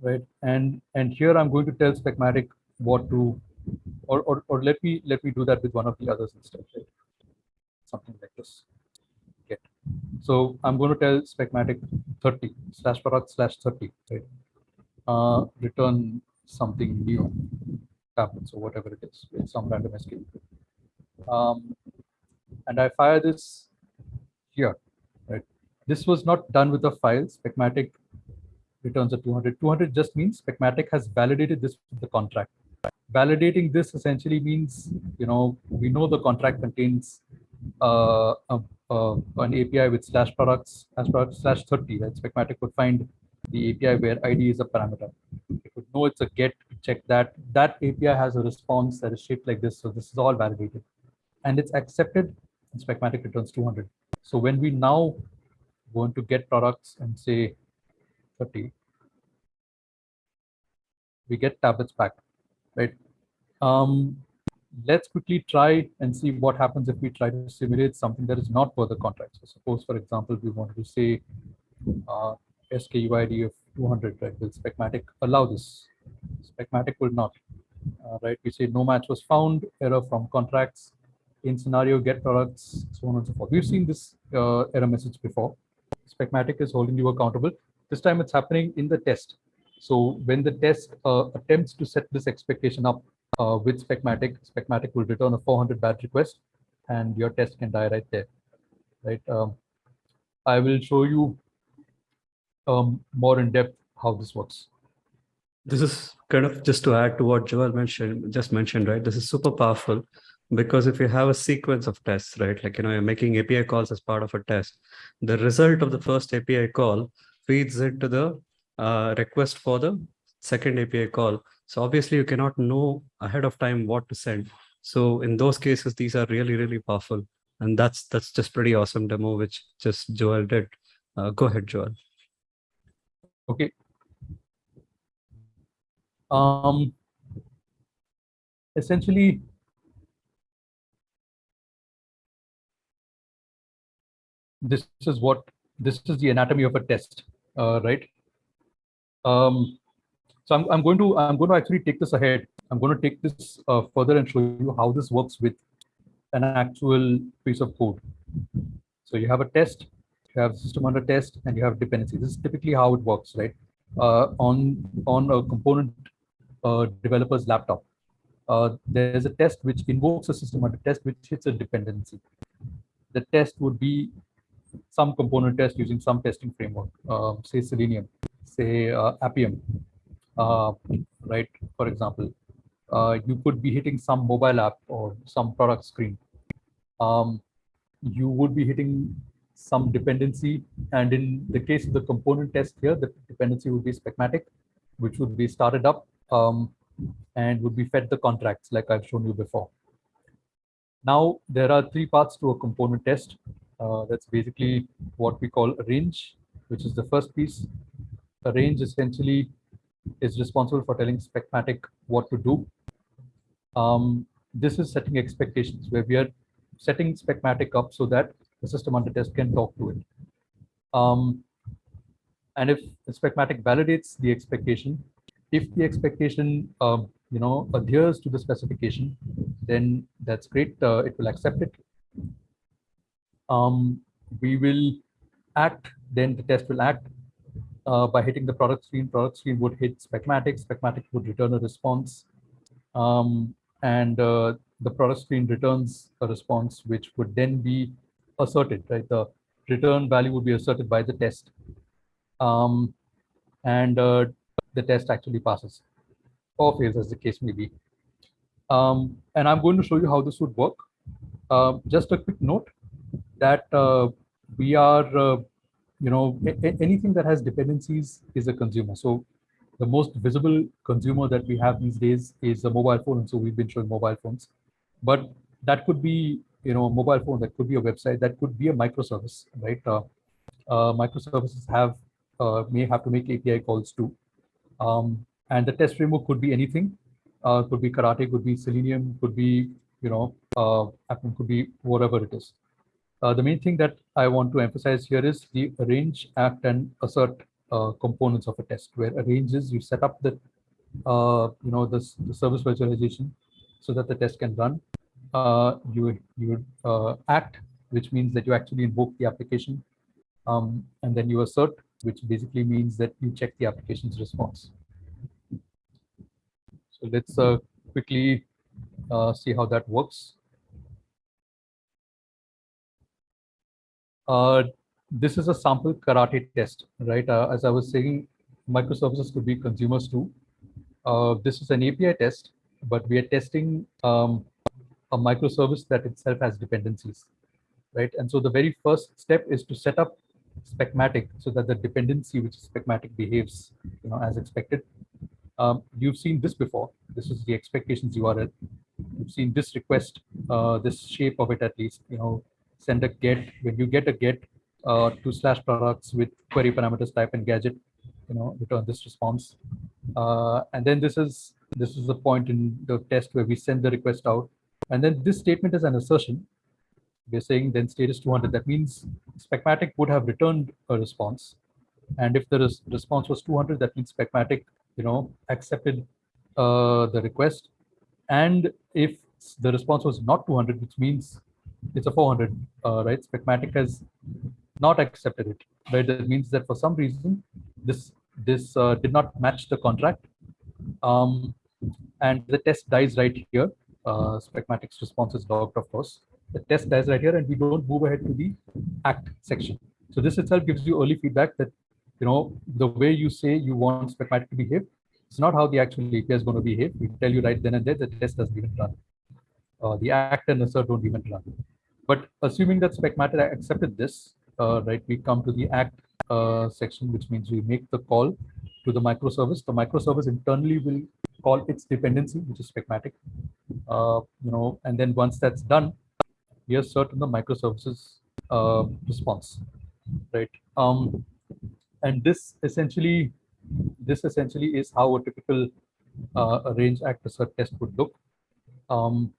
Right, and and here I'm going to tell Specmatic what to, or or or let me let me do that with one of the others instead. Right? Something like this. Get. So I'm going to tell Specmatic 30 slash product slash 30. Right. Uh, return something new tablets or whatever it is, with some random escape um, and I fire this here, right? This was not done with the file. Specmatic returns a 200. 200 just means Specmatic has validated this with the contract. Validating this essentially means, you know, we know the contract contains uh, an API with slash products, slash products slash 30, right? Specmatic would find the API where ID is a parameter. It would know it's a get, check that. That API has a response that is shaped like this. So this is all validated and it's accepted and Specmatic returns 200. So when we now want to get products and say 30, we get tablets back, right? Um, let's quickly try and see what happens if we try to simulate something that is not for the contract. So suppose, for example, we wanted to say uh, SKUID of 200, right? Will Specmatic allow this? Specmatic will not, uh, right? We say no match was found, error from contracts, in scenario get products, so on and so forth. We've seen this uh, error message before. Specmatic is holding you accountable. This time it's happening in the test. So when the test uh, attempts to set this expectation up uh, with Specmatic, Specmatic will return a 400 bad request and your test can die right there, right? Um, I will show you um, more in depth how this works. This is kind of just to add to what Joel mentioned, just mentioned, right? This is super powerful because if you have a sequence of tests, right, like, you know, you're making API calls as part of a test, the result of the first API call feeds into the uh, request for the second API call. So obviously you cannot know ahead of time what to send. So in those cases, these are really, really powerful. And that's that's just pretty awesome demo, which just Joel did. Uh, go ahead, Joel. Okay. Um, essentially, this is what this is the anatomy of a test, uh, right? Um, so I'm, I'm going to I'm going to actually take this ahead. I'm going to take this uh, further and show you how this works with an actual piece of code. So you have a test, you have system under test, and you have dependency. This is typically how it works, right? Uh, on on a component uh, developer's laptop, uh, there's a test which invokes a system under test which hits a dependency. The test would be some component test using some testing framework, uh, say Selenium, say uh, Appium, uh, right? For example, uh, you could be hitting some mobile app or some product screen. Um, you would be hitting some dependency. And in the case of the component test here, the dependency would be Specmatic, which would be started up um, and would be fed the contracts like I've shown you before. Now, there are three parts to a component test. Uh, that's basically what we call arrange, which is the first piece. Arrange essentially is responsible for telling Specmatic what to do. Um, this is setting expectations where we are setting Specmatic up so that the system under test can talk to it. Um, and if Specmatic validates the expectation, if the expectation um, you know adheres to the specification, then that's great. Uh, it will accept it. Um, we will act, then the test will act uh, by hitting the product screen. Product screen would hit Specmatic. Specmatic would return a response. Um, and uh, the product screen returns a response which would then be asserted, right? The return value would be asserted by the test. Um, and uh, the test actually passes or fails as the case may be. Um, and I'm going to show you how this would work. Uh, just a quick note that uh, we are, uh, you know, anything that has dependencies is a consumer. So the most visible consumer that we have these days is a mobile phone. And so we've been showing mobile phones, but that could be, you know, a mobile phone, that could be a website, that could be a microservice, right? Uh, uh, microservices have, uh, may have to make API calls too. Um, and the test framework could be anything. Uh, could be Karate, could be Selenium, could be, you know, uh, could be whatever it is. Uh, the main thing that I want to emphasize here is the arrange, act, and assert uh, components of a test, where arranges you set up the, uh, you know, this the service virtualization so that the test can run. Uh, you you act, which means that you actually invoke the application, um, and then you assert, which basically means that you check the application's response. So let's uh, quickly uh, see how that works. Uh, this is a sample karate test, right? Uh, as I was saying, microservices could be consumers too. Uh, this is an API test, but we are testing um, a microservice that itself has dependencies, right? And so the very first step is to set up Specmatic so that the dependency which is Specmatic behaves you know, as expected. Um, you've seen this before. This is the expectations URL. You've seen this request, uh, this shape of it at least, you know, send a get. When you get a get uh, to slash products with query parameters type and gadget, you know, return this response. Uh, and then this is this is the point in the test where we send the request out. And then this statement is an assertion we're saying then state is 200. That means Specmatic would have returned a response. And if the res response was 200, that means Specmatic, you know, accepted uh, the request. And if the response was not 200, which means it's a 400, uh, right? Specmatic has not accepted it, right? That means that for some reason, this this uh, did not match the contract. Um, and the test dies right here. Uh, Specmatic's response is logged, of course the test dies right here and we don't move ahead to the act section. So this itself gives you early feedback that, you know, the way you say you want Specmatic to behave, it's not how the actual API is going to behave. We tell you right then and there, the test doesn't even run. Uh, the act and assert don't even run. But assuming that Specmatic accepted this, uh, right, we come to the act uh, section, which means we make the call to the microservice. The microservice internally will call its dependency, which is Specmatic. Uh, you know, and then once that's done, we assert in the microservices uh, response, right? Um, and this essentially, this essentially is how a typical uh, arrange act assert test would look. Um,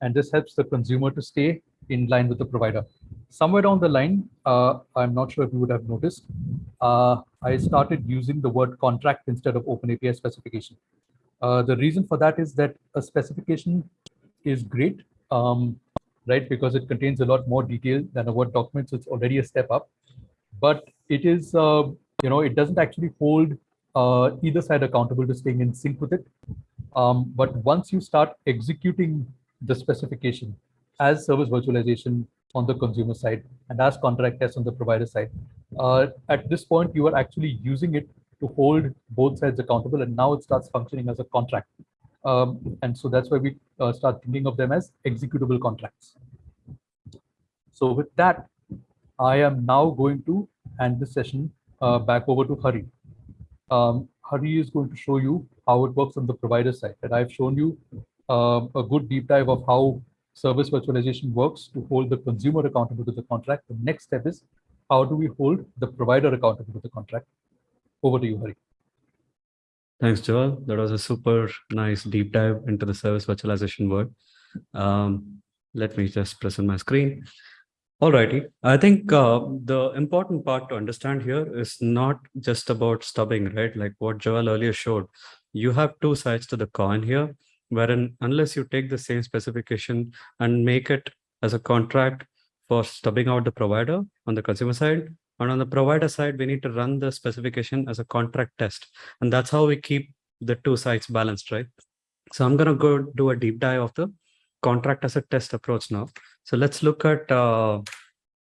and this helps the consumer to stay in line with the provider. Somewhere down the line, uh, I'm not sure if you would have noticed, uh, I started using the word contract instead of open API specification. Uh, the reason for that is that a specification is great, um, right? Because it contains a lot more detail than a Word document, so it's already a step up. But it is, uh, you know, it doesn't actually hold uh, either side accountable to staying in sync with it. Um, but once you start executing the specification as service virtualization on the consumer side and as contract tests on the provider side, uh, at this point, you are actually using it to hold both sides accountable, and now it starts functioning as a contract. Um, and so that's why we uh, start thinking of them as executable contracts. So with that, I am now going to hand this session uh, back over to Hari. Um, Hari is going to show you how it works on the provider side. And I've shown you um, a good deep dive of how service virtualization works to hold the consumer accountable to the contract. The next step is how do we hold the provider accountable to the contract? Over to you, Hari. Thanks, Joel. That was a super nice deep dive into the service virtualization world. Um, let me just present my screen. Alrighty, I think uh, the important part to understand here is not just about stubbing, right? Like what Joel earlier showed. You have two sides to the coin here, wherein unless you take the same specification and make it as a contract for stubbing out the provider on the consumer side, and on the provider side, we need to run the specification as a contract test. And that's how we keep the two sides balanced, right? So I'm going to go do a deep dive of the contract as a test approach now. So let's look at uh,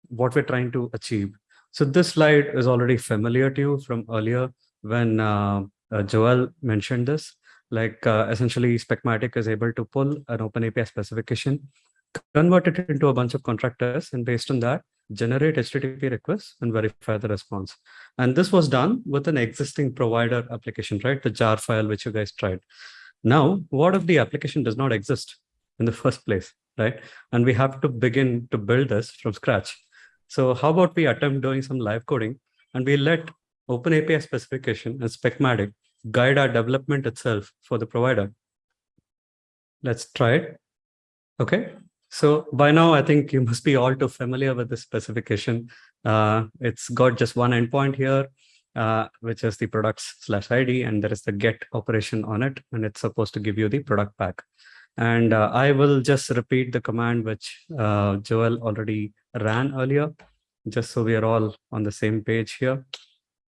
what we're trying to achieve. So this slide is already familiar to you from earlier when uh, uh, Joel mentioned this. Like uh, essentially, Specmatic is able to pull an OpenAPI specification, convert it into a bunch of contractors, and based on that, generate HTTP requests and verify the response. And this was done with an existing provider application, right? The jar file which you guys tried. Now, what if the application does not exist in the first place, right? And we have to begin to build this from scratch. So how about we attempt doing some live coding and we let OpenAPI specification and Specmatic guide our development itself for the provider. Let's try it. Okay, so by now, I think you must be all too familiar with this specification. Uh, it's got just one endpoint here, uh, which is the products slash ID, and there is the get operation on it, and it's supposed to give you the product pack. And uh, I will just repeat the command which uh, Joel already ran earlier, just so we are all on the same page here.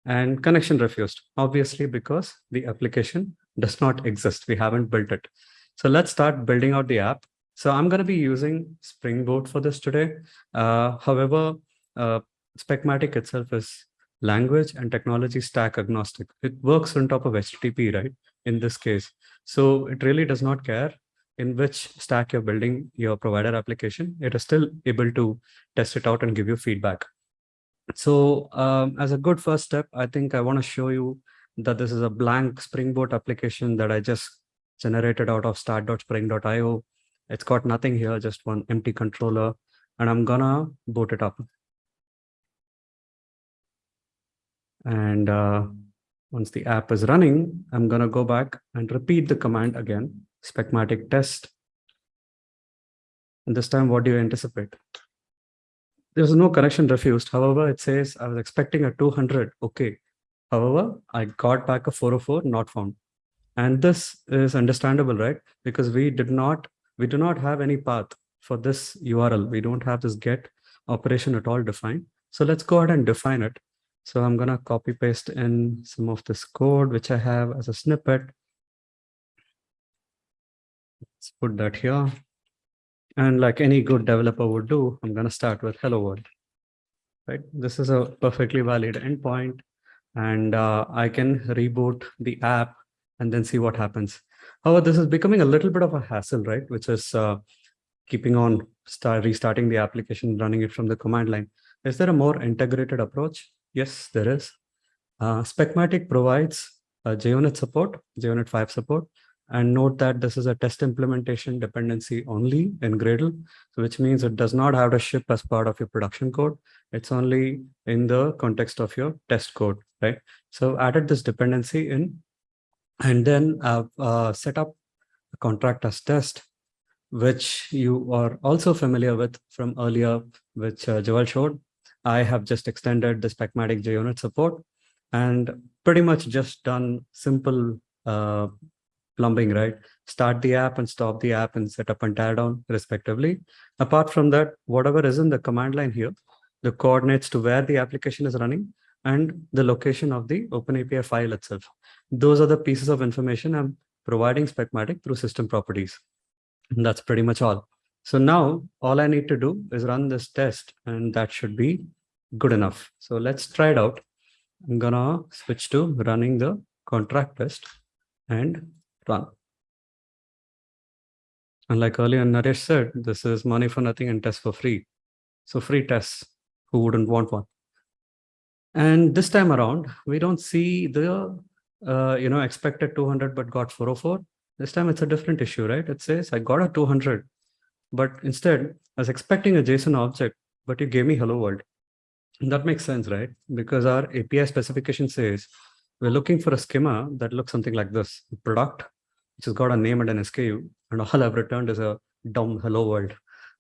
And connection refused, obviously, because the application does not exist. We haven't built it. So let's start building out the app. So I'm going to be using Spring Boot for this today. Uh, however, uh, Specmatic itself is language and technology stack agnostic. It works on top of HTTP, right? In this case. So it really does not care in which stack you're building your provider application. It is still able to test it out and give you feedback. So um, as a good first step, I think I want to show you that this is a blank Spring Boot application that I just generated out of start.spring.io. It's got nothing here, just one empty controller, and I'm gonna boot it up. And uh, once the app is running, I'm gonna go back and repeat the command again, Specmatic test. And this time, what do you anticipate? There's no connection refused. However, it says I was expecting a 200. Okay. However, I got back a 404 not found. And this is understandable, right? Because we did not, we do not have any path for this URL. We don't have this get operation at all defined. So let's go ahead and define it. So I'm going to copy paste in some of this code, which I have as a snippet. Let's put that here. And like any good developer would do, I'm going to start with hello world. Right. This is a perfectly valid endpoint. And uh, I can reboot the app and then see what happens. However, this is becoming a little bit of a hassle, right? Which is uh, keeping on start restarting the application, running it from the command line. Is there a more integrated approach? Yes, there is. Uh, Specmatic provides uh, JUnit support, JUnit 5 support, and note that this is a test implementation dependency only in Gradle, so which means it does not have to ship as part of your production code. It's only in the context of your test code, right? So added this dependency in, and then I've uh, set up a contract as test, which you are also familiar with from earlier, which uh, Joel showed. I have just extended the Specmatic JUnit support and pretty much just done simple uh, plumbing, right? Start the app and stop the app and set up and tear down respectively. Apart from that, whatever is in the command line here, the coordinates to where the application is running and the location of the OpenAPI file itself. Those are the pieces of information I'm providing Specmatic through system properties. And that's pretty much all. So now all I need to do is run this test and that should be good enough. So let's try it out. I'm gonna switch to running the contract test and And like earlier Naresh said, this is money for nothing and test for free. So free tests, who wouldn't want one? And this time around, we don't see the, uh, you know, expected 200 but got 404. This time it's a different issue, right? It says I got a 200, but instead I was expecting a JSON object, but you gave me hello world. And that makes sense, right? Because our API specification says we're looking for a schema that looks something like this product, which has got a name and an SKU, and all I've returned is a dumb hello world.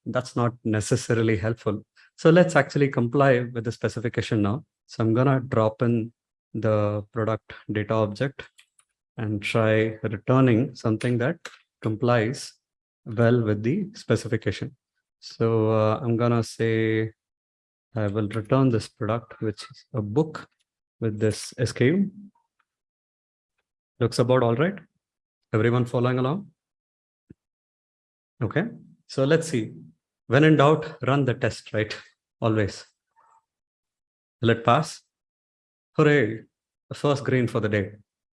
That's not necessarily helpful. So let's actually comply with the specification now. So I'm gonna drop in the product data object and try returning something that complies well with the specification. So uh, I'm gonna say I will return this product, which is a book with this SKU. Looks about all right. Everyone following along? Okay, so let's see. When in doubt, run the test, right? Always. Let pass? Hooray, the first green for the day.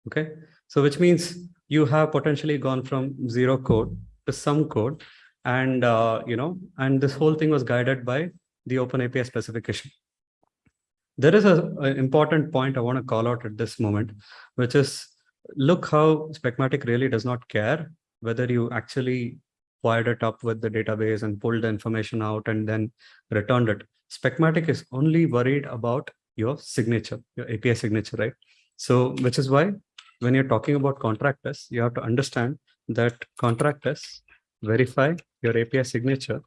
Okay, so which means you have potentially gone from zero code to some code and uh, you know and this whole thing was guided by the open api specification there is an important point i want to call out at this moment which is look how specmatic really does not care whether you actually wired it up with the database and pulled the information out and then returned it specmatic is only worried about your signature your api signature right so which is why when you're talking about contract tests you have to understand that contract tests verify your API signature,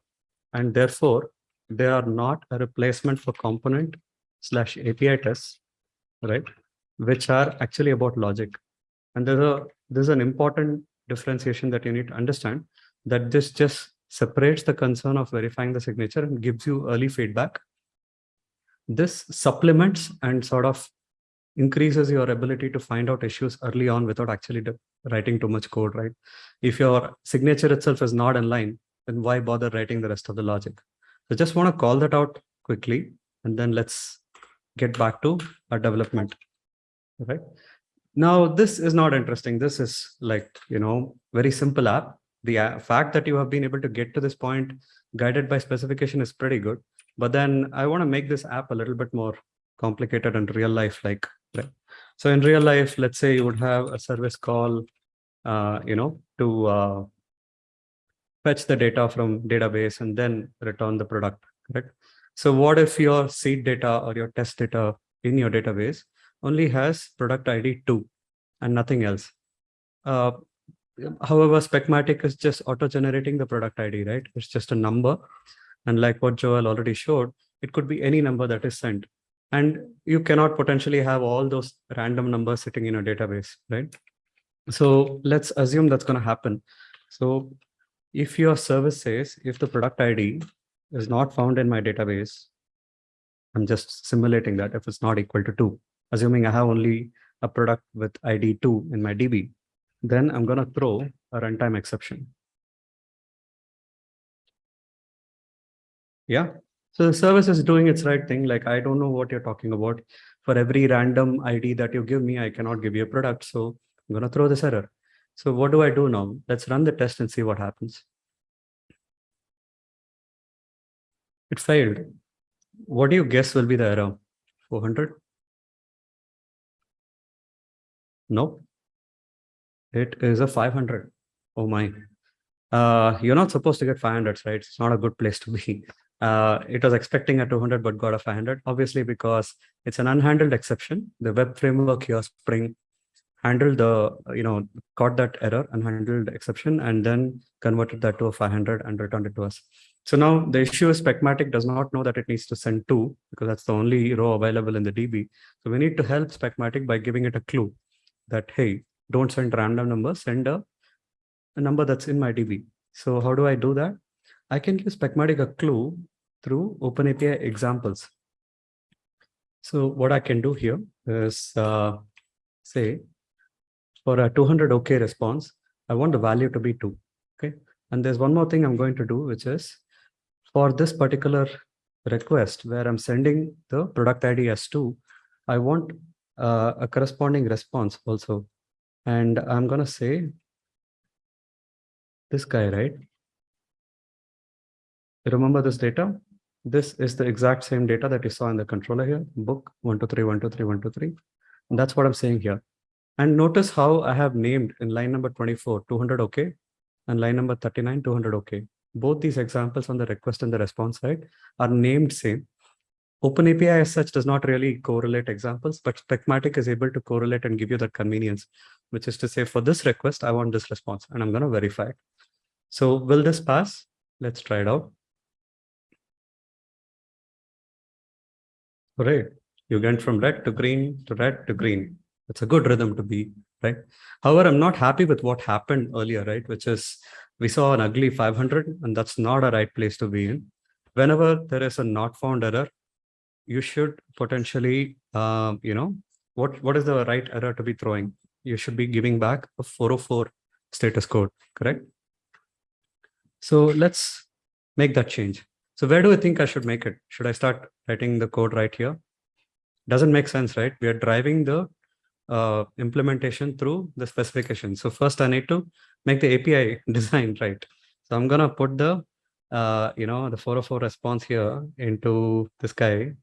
and therefore they are not a replacement for component slash API tests, right? Which are actually about logic. And there's a there's an important differentiation that you need to understand that this just separates the concern of verifying the signature and gives you early feedback. This supplements and sort of increases your ability to find out issues early on without actually writing too much code, right? If your signature itself is not in line, then why bother writing the rest of the logic? So just want to call that out quickly, and then let's get back to our development, right? Now, this is not interesting. This is like, you know, very simple app. The fact that you have been able to get to this point guided by specification is pretty good. But then I want to make this app a little bit more complicated and real life like right so in real life let's say you would have a service call uh, you know to uh, fetch the data from database and then return the product correct so what if your seed data or your test data in your database only has product id 2 and nothing else. Uh, however specmatic is just auto generating the product id right? It's just a number. And like what joel already showed it could be any number that is sent. And you cannot potentially have all those random numbers sitting in a database, right? So let's assume that's going to happen. So if your service says, if the product ID is not found in my database, I'm just simulating that if it's not equal to two, assuming I have only a product with ID two in my DB, then I'm going to throw a runtime exception. Yeah, so the service is doing its right thing. Like, I don't know what you're talking about. For every random ID that you give me, I cannot give you a product. So I'm going to throw this error. So what do I do now? Let's run the test and see what happens. It failed. What do you guess will be the error? 400? Nope. It is a 500. Oh my. Uh, you're not supposed to get 500s, right? It's not a good place to be uh, it was expecting a 200 but got a 500 obviously because it's an unhandled exception the web framework here spring handled the you know caught that error unhandled exception and then converted that to a 500 and returned it to us so now the issue is specmatic does not know that it needs to send two because that's the only row available in the db so we need to help specmatic by giving it a clue that hey don't send random numbers send a, a number that's in my db so how do i do that I can give Specmatic a clue through OpenAPI examples. So what I can do here is uh, say for a 200 OK response, I want the value to be two. Okay. And there's one more thing I'm going to do, which is for this particular request where I'm sending the product ID as two, I want uh, a corresponding response also. And I'm going to say this guy, right? Remember this data? This is the exact same data that you saw in the controller here, book 123, 123, 123. And that's what I'm saying here. And notice how I have named in line number 24, 200 OK, and line number 39, 200 OK. Both these examples on the request and the response side are named same. OpenAPI as such does not really correlate examples, but Specmatic is able to correlate and give you that convenience, which is to say for this request, I want this response and I'm going to verify it. So will this pass? Let's try it out. Right. you went from red to green to red to green. It's a good rhythm to be, right? However, I'm not happy with what happened earlier, right? Which is we saw an ugly 500 and that's not a right place to be in. Whenever there is a not found error, you should potentially, um, you know, what, what is the right error to be throwing? You should be giving back a 404 status code, correct? So let's make that change. So where do I think I should make it? Should I start writing the code right here? Doesn't make sense, right? We are driving the uh, implementation through the specification. So first I need to make the API design right. So I'm gonna put the, uh, you know, the 404 response here into this guy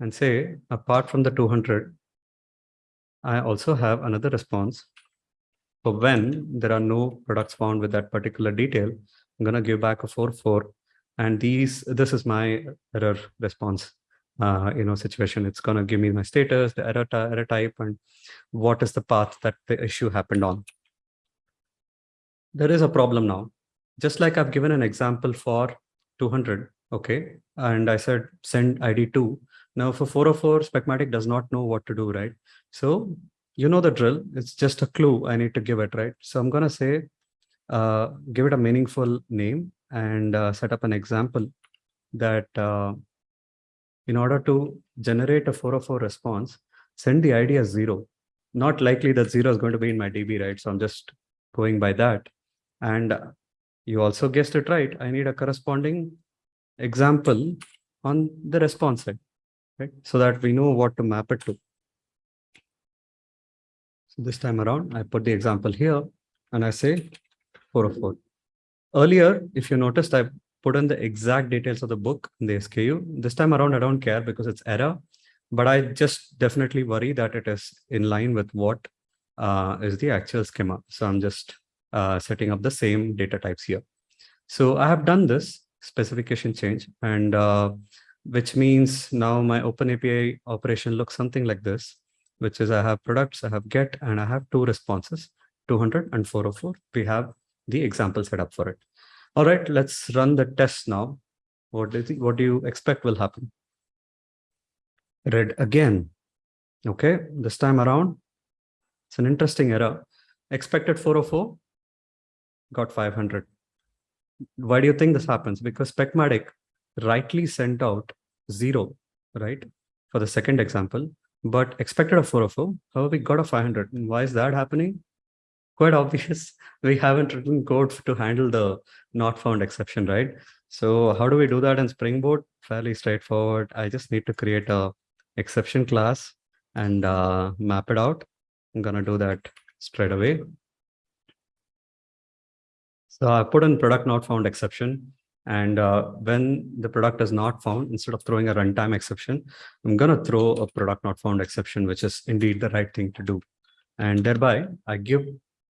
and say, apart from the 200, I also have another response for when there are no products found with that particular detail. I'm gonna give back a 44 and these, this is my error response uh, you know, situation. It's going to give me my status, the error, error type, and what is the path that the issue happened on. There is a problem now. Just like I've given an example for 200, okay, and I said send ID 2. Now for 404, Specmatic does not know what to do, right? So you know the drill. It's just a clue I need to give it, right? So I'm going to say, uh, give it a meaningful name and uh, set up an example that uh, in order to generate a 404 response, send the ID as zero. Not likely that zero is going to be in my DB, right? So I'm just going by that. And you also guessed it right. I need a corresponding example on the response side, right? So that we know what to map it to. So this time around, I put the example here and I say 404. Earlier, if you noticed, I put in the exact details of the book in the SKU. This time around, I don't care because it's error, but I just definitely worry that it is in line with what uh, is the actual schema. So I'm just uh, setting up the same data types here. So I have done this specification change and uh, which means now my OpenAPI operation looks something like this, which is I have products, I have get, and I have two responses, 200 and 404. We have the example set up for it. All right, let's run the test now. What do you, what do you expect will happen? Red again. Okay, this time around, it's an interesting error. Expected 404, got 500. Why do you think this happens? Because Specmatic rightly sent out zero, right, for the second example, but expected a 404. However, we got a 500. And why is that happening? quite obvious. We haven't written code to handle the not found exception, right? So how do we do that in Spring Boot? Fairly straightforward. I just need to create a exception class and uh, map it out. I'm gonna do that straight away. So I put in product not found exception. And uh, when the product is not found, instead of throwing a runtime exception, I'm going to throw a product not found exception, which is indeed the right thing to do. And thereby, I give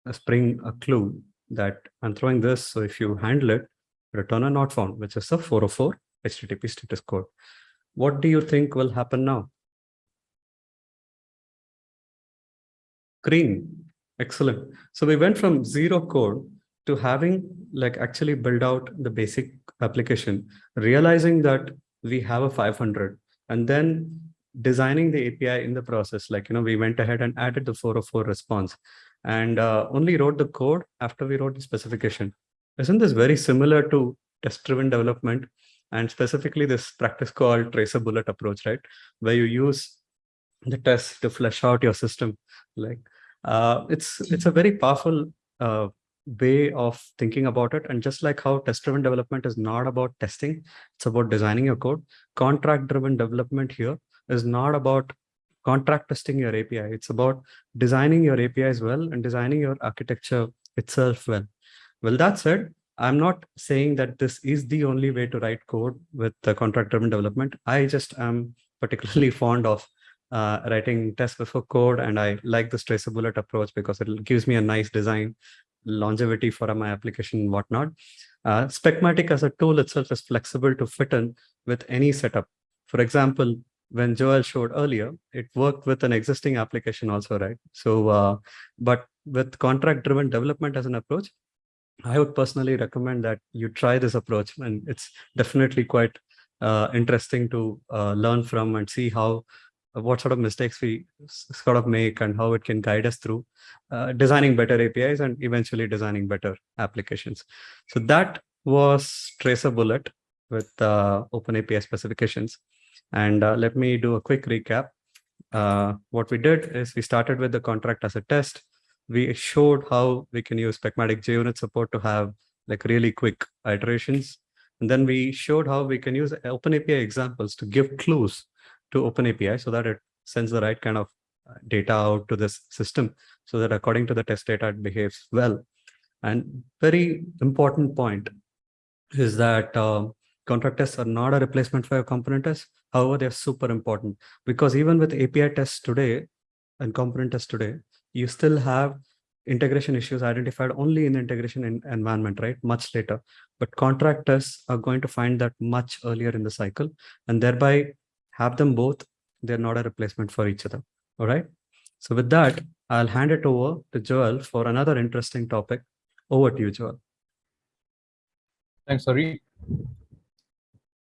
a Spring a clue that I'm throwing this. So if you handle it, return a not found, which is a 404 HTTP status code. What do you think will happen now? Green. Excellent. So we went from zero code to having like actually build out the basic application, realizing that we have a 500 and then designing the API in the process. Like, you know, we went ahead and added the 404 response and uh, only wrote the code after we wrote the specification. Isn't this very similar to test-driven development and specifically this practice called tracer bullet approach, right? Where you use the test to flesh out your system. Like uh, it's it's a very powerful uh, way of thinking about it. And just like how test-driven development is not about testing, it's about designing your code. Contract-driven development here is not about contract testing your API. It's about designing your APIs well and designing your architecture itself well. Well, that said, I'm not saying that this is the only way to write code with the contract driven development. I just am particularly fond of uh, writing tests before code and I like this bullet approach because it gives me a nice design longevity for my application and whatnot. Uh, Specmatic as a tool itself is flexible to fit in with any setup. For example, when Joel showed earlier, it worked with an existing application also, right? So, uh, but with contract driven development as an approach, I would personally recommend that you try this approach and it's definitely quite uh, interesting to uh, learn from and see how what sort of mistakes we sort of make and how it can guide us through uh, designing better APIs and eventually designing better applications. So that was Tracer Bullet with uh, OpenAPI specifications. And uh, let me do a quick recap. Uh, what we did is we started with the contract as a test. We showed how we can use Specmatic JUnit support to have like really quick iterations. And then we showed how we can use OpenAPI examples to give clues to OpenAPI so that it sends the right kind of uh, data out to this system so that according to the test data, it behaves well. And very important point is that uh, contract tests are not a replacement for your component tests. However, they're super important because even with API tests today and component tests today, you still have integration issues identified only in the integration in environment, right? Much later. But contract tests are going to find that much earlier in the cycle and thereby have them both. They're not a replacement for each other. All right. So with that, I'll hand it over to Joel for another interesting topic. Over to you, Joel. Thanks, Hari.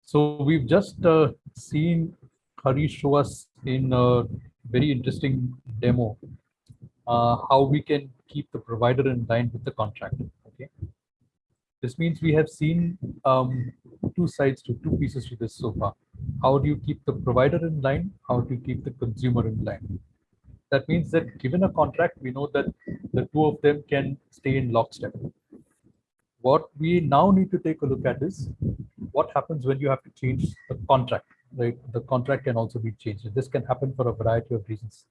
So we've just uh, seen Hari show us in a very interesting demo uh, how we can keep the provider in line with the contract. Okay. This means we have seen um, two sides to two pieces to this so far. How do you keep the provider in line? How do you keep the consumer in line? That means that given a contract, we know that the two of them can stay in lockstep. What we now need to take a look at is what happens when you have to change the contract, right? The contract can also be changed. This can happen for a variety of reasons.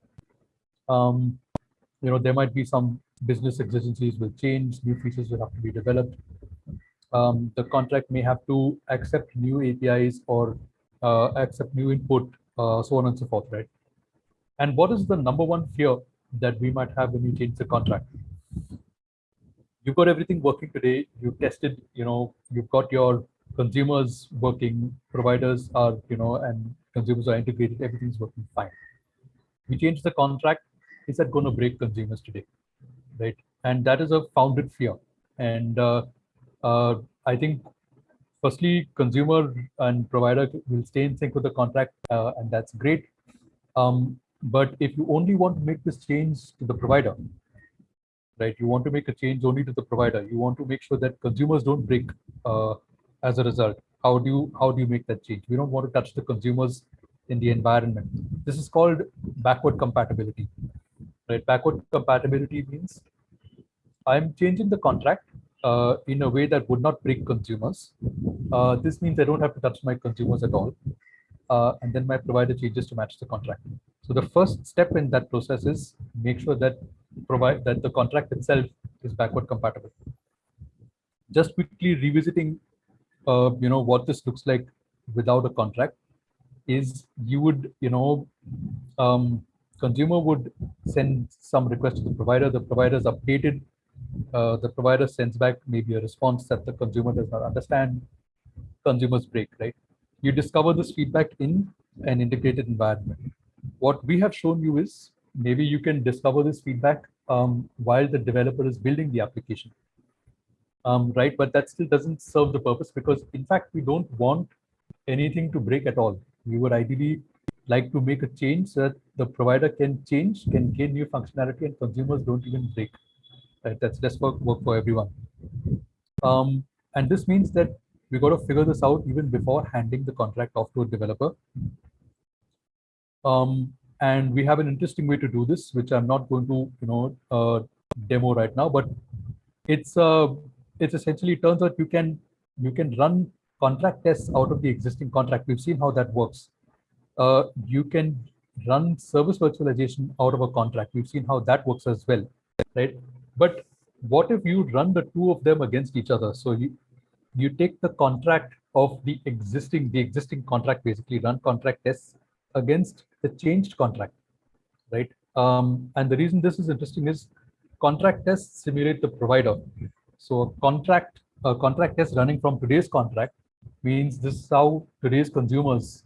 Um, you know, there might be some business exigencies will change, new features will have to be developed. Um, the contract may have to accept new APIs or uh, accept new input, uh, so on and so forth, right? And what is the number one fear that we might have when you change the contract? You've got everything working today. You've tested, you know, you've got your consumers working, providers are, you know, and consumers are integrated, everything's working fine. We change the contract, is that going to break consumers today? Right. And that is a founded fear. And uh, uh, I think firstly, consumer and provider will stay in sync with the contract, uh, and that's great. Um, but if you only want to make this change to the provider, right, you want to make a change only to the provider, you want to make sure that consumers don't break uh, as a result. How do you how do you make that change? We don't want to touch the consumers in the environment. This is called backward compatibility. Right, backward compatibility means I'm changing the contract uh, in a way that would not break consumers. Uh, this means I don't have to touch my consumers at all. Uh, and then my provider changes to match the contract. So the first step in that process is make sure that provide that the contract itself is backward compatible. Just quickly revisiting, uh, you know, what this looks like without a contract is you would, you know, um, consumer would send some request to the provider. The provider is updated uh, the provider sends back maybe a response that the consumer does not understand, consumers break, right? You discover this feedback in an integrated environment. What we have shown you is maybe you can discover this feedback um, while the developer is building the application, um, right? But that still doesn't serve the purpose because in fact, we don't want anything to break at all. We would ideally like to make a change so that the provider can change, can gain new functionality and consumers don't even break right? That's just work, work for everyone. Um, and this means that we got to figure this out even before handing the contract off to a developer. Um, and we have an interesting way to do this, which I'm not going to, you know, uh, demo right now, but it's uh, it's essentially it turns out you can you can run contract tests out of the existing contract. We've seen how that works. uh, you can run service virtualization out of a contract. We've seen how that works as well, right? But what if you run the two of them against each other? So you you take the contract of the existing the existing contract basically run contract tests against the changed contract, right? Um, and the reason this is interesting is contract tests simulate the provider. So a contract a contract test running from today's contract means this is how today's consumers.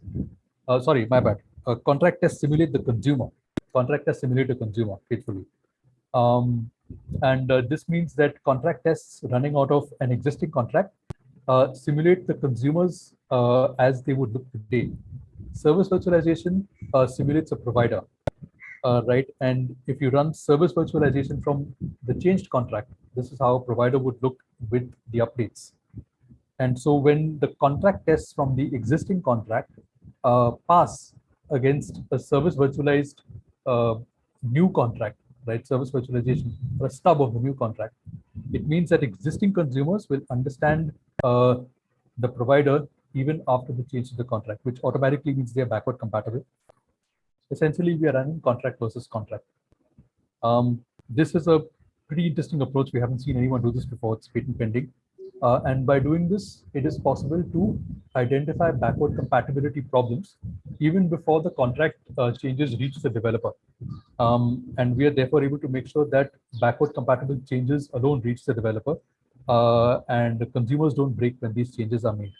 Uh, sorry, my bad. A contract test simulate the consumer. Contract test simulate the consumer faithfully. Um, and uh, this means that contract tests running out of an existing contract uh, simulate the consumers uh, as they would look today. Service virtualization uh, simulates a provider, uh, right? And if you run service virtualization from the changed contract, this is how a provider would look with the updates. And so when the contract tests from the existing contract uh, pass against a service virtualized new contract, right? Service virtualization or a stub of the new contract, it means that existing consumers will understand uh, the provider even after the change to the contract, which automatically means they're backward compatible. Essentially, we are running contract versus contract. Um, this is a pretty interesting approach. We haven't seen anyone do this before. It's patent pending. Uh, and by doing this, it is possible to identify backward compatibility problems even before the contract uh, changes reach the developer. Um, and we are therefore able to make sure that backward compatible changes alone reach the developer uh, and the consumers don't break when these changes are made.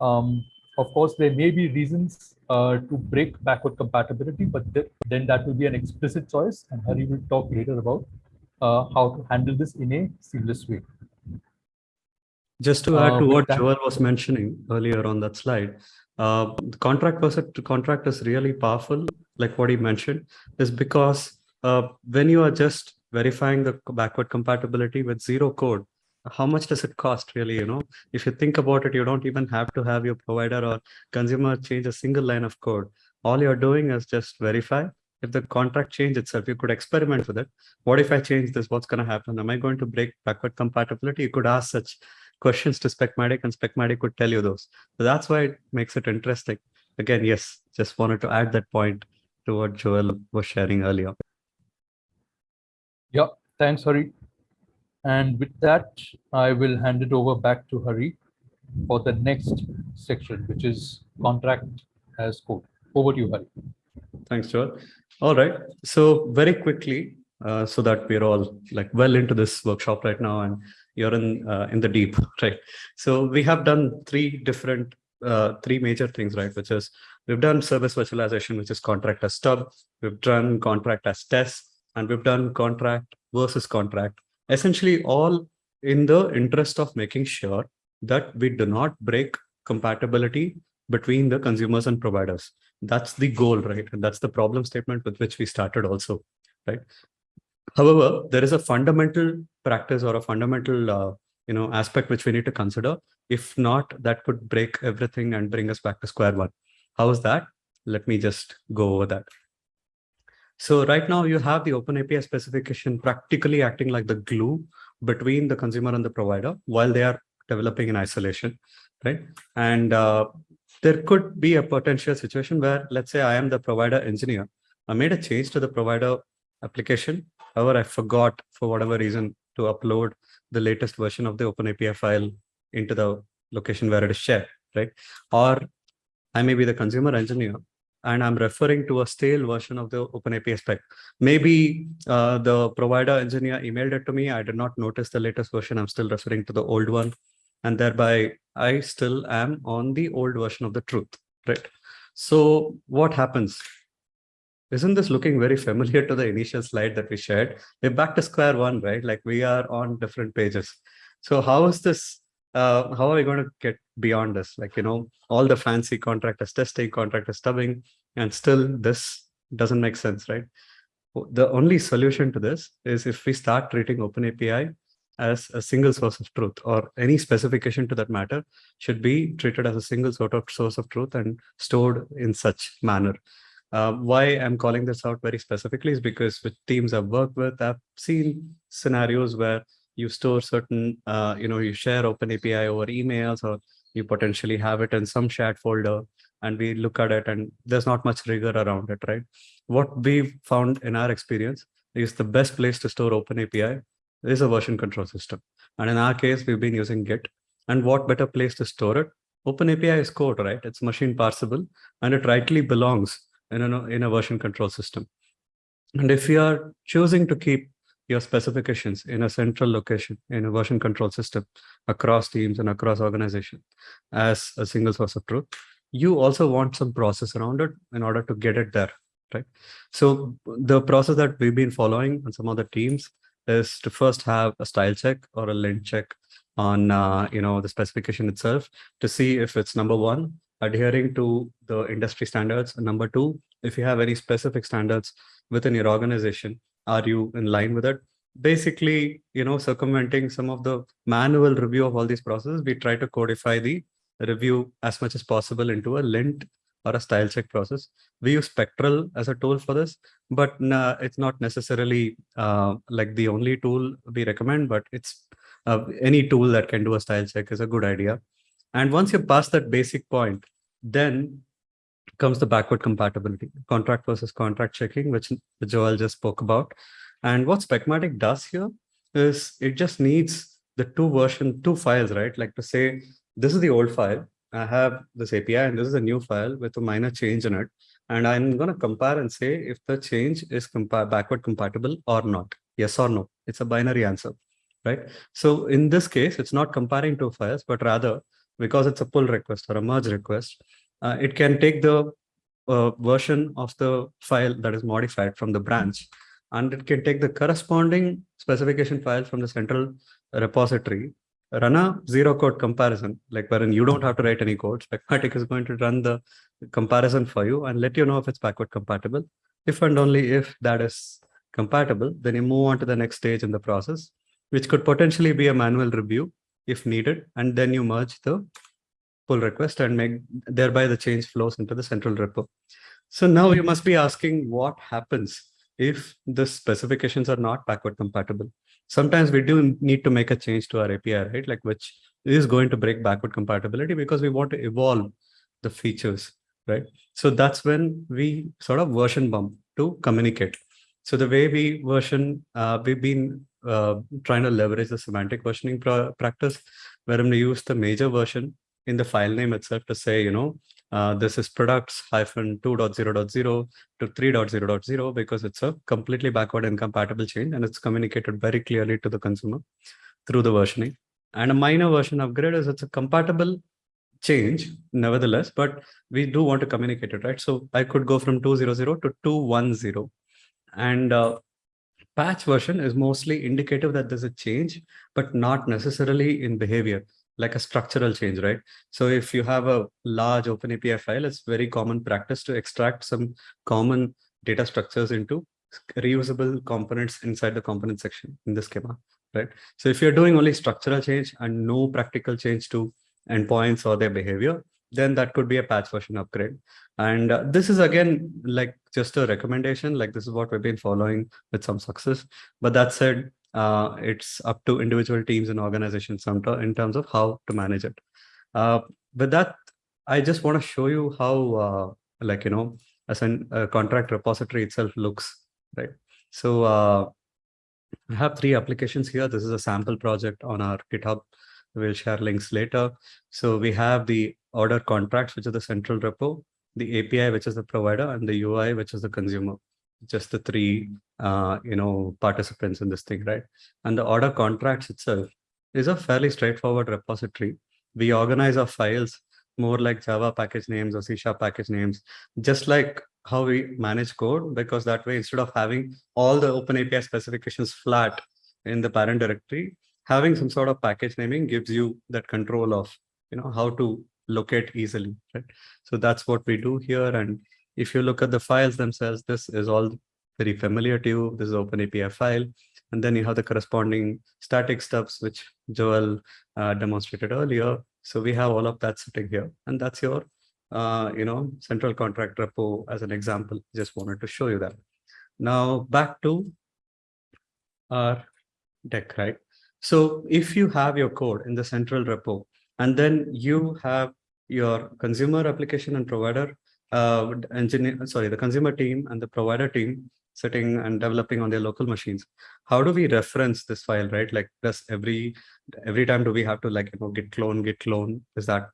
Um, of course, there may be reasons uh, to break backward compatibility, but th then that will be an explicit choice. And Hari will talk later about uh, how to handle this in a seamless way. Just to add Uh, to what that- Joel was mentioning earlier on that slide, uh, the contract versus contract is really powerful, like what he mentioned, is because uh, when you are just verifying the backward compatibility with zero code, how much does it cost really, you know? If you think about it, you don't even have to have your provider or consumer change a single line of code. All you're doing is just verify. If the contract change itself, you could experiment with it. What if I change this? What's going to happen? Am I going to break backward compatibility? You could ask such questions to Specmatic and Specmatic could tell you those. So that's why it makes it interesting. Again, yes, just wanted to add that point to what Joel was sharing earlier. Yeah, thanks, Hari. And with that, I will hand it over back to Hari for the next section, which is contract as code. Over to you, Hari. Thanks, Joel. All right. So very quickly, uh, so that we're all like well into this workshop right now and you're in uh, in the deep, right? So we have done three different, uh, three major things, right? Which is we've done service virtualization, which is contract as stub. We've done contract as test, and we've done contract versus contract. Essentially, all in the interest of making sure that we do not break compatibility between the consumers and providers that's the goal right and that's the problem statement with which we started also right however there is a fundamental practice or a fundamental uh, you know aspect which we need to consider. If not that could break everything and bring us back to square one. How is that? Let me just go over that. So right now you have the open api specification practically acting like the glue between the consumer and the provider while they are developing in isolation right? And uh, there could be a potential situation where, let's say I am the provider engineer. I made a change to the provider application. However, I forgot for whatever reason to upload the latest version of the OpenAPI file into the location where it is shared, right? Or I may be the consumer engineer and I'm referring to a stale version of the OpenAPI spec. Maybe uh, the provider engineer emailed it to me. I did not notice the latest version. I'm still referring to the old one. And thereby I still am on the old version of the truth, right? So what happens? Isn't this looking very familiar to the initial slide that we shared? We're back to square one, right? Like we are on different pages. So how is this, uh, how are we going to get beyond this? Like, you know, all the fancy contractors testing, contractors stubbing, and still this doesn't make sense, right? The only solution to this is if we start treating OpenAPI as a single source of truth or any specification to that matter should be treated as a single sort of source of truth and stored in such manner. Uh, why I'm calling this out very specifically is because with teams I've worked with, I've seen scenarios where you store certain, uh, you know, you share OpenAPI over emails or you potentially have it in some shared folder and we look at it and there's not much rigor around it, right? What we found in our experience is the best place to store OpenAPI is a version control system. And in our case, we've been using Git. And what better place to store it? OpenAPI is code, right? It's machine parsable and it rightly belongs in a, in a version control system. And if you are choosing to keep your specifications in a central location in a version control system across teams and across organization as a single source of truth, you also want some process around it in order to get it there, right? So the process that we've been following on some of the teams is to first have a style check or a lint check on uh, you know the specification itself to see if it's number one adhering to the industry standards. And number two if you have any specific standards within your organization are you in line with it? Basically you know circumventing some of the manual review of all these processes we try to codify the review as much as possible into a lint or a style check process. We use spectral as a tool for this but nah, it's not necessarily uh, like the only tool we recommend but it's uh, any tool that can do a style check is a good idea and once you pass that basic point then comes the backward compatibility contract versus contract checking which joel just spoke about. And what specmatic does here is it just needs the two version two files right? Like to say this is the old file i have this api and this is a new file with a minor change in it. And i'm going to compare and say if the change is compa backward compatible or not yes or no. It's a binary answer right? So in this case it's not comparing two files but rather because it's a pull request or a merge request uh, it can take the uh, version of the file that is modified from the branch and it can take the corresponding specification file from the central repository run a zero code comparison like wherein you don't have to write any code specmatic is going to run the comparison for you and let you know if it's backward compatible. If and only if that is compatible then you move on to the next stage in the process which could potentially be a manual review if needed and then you merge the pull request and make thereby the change flows into the central repo. So now you must be asking what happens if the specifications are not backward compatible. Sometimes we do need to make a change to our api right? Like which is going to break backward compatibility because we want to evolve the features right? So that's when we sort of version bump to communicate so the way we version uh, we've been uh, trying to leverage the semantic versioning practice wherein we use the major version in the file name itself to say you know uh, this is products hyphen 2.0.0 to 3.0.0 because it's a completely backward incompatible change and it's communicated very clearly to the consumer through the versioning. And a minor version upgrade is it's a compatible change nevertheless, but we do want to communicate it, right? So I could go from 2.0.0 to 2.1.0 and uh, patch version is mostly indicative that there's a change, but not necessarily in behavior like a structural change, right? So if you have a large OpenAPI file, it's very common practice to extract some common data structures into reusable components inside the component section in the schema, right? So if you're doing only structural change and no practical change to endpoints or their behavior, then that could be a patch version upgrade. And uh, this is again, like just a recommendation, like this is what we've been following with some success. But that said, uh, it's up to individual teams and organizations in terms of how to manage it. Uh, with that, I just want to show you how, uh, like, you know, as a contract repository itself looks, right? So uh, I have three applications here. This is a sample project on our GitHub. We'll share links later. So we have the order contracts, which is the central repo, the API, which is the provider, and the UI, which is the consumer. Just the three uh, you know participants in this thing right? And the order contracts itself is a fairly straightforward repository. We organize our files more like java package names or c sharp package names just like how we manage code because that way instead of having all the open api specifications flat in the parent directory having some sort of package naming gives you that control of you know how to locate easily right so that's what we do here and if you look at the files themselves, this is all very familiar to you. This is Open API file. And then you have the corresponding static stubs, which Joel uh, demonstrated earlier. So we have all of that sitting here. And that's your, uh, you know, central contract repo as an example. Just wanted to show you that. Now back to our deck, right? So if you have your code in the central repo, and then you have your consumer application and provider uh, engineer, sorry, the consumer team and the provider team sitting and developing on their local machines. How do we reference this file, right? Like does every every time do we have to like you know git clone, git clone? Is that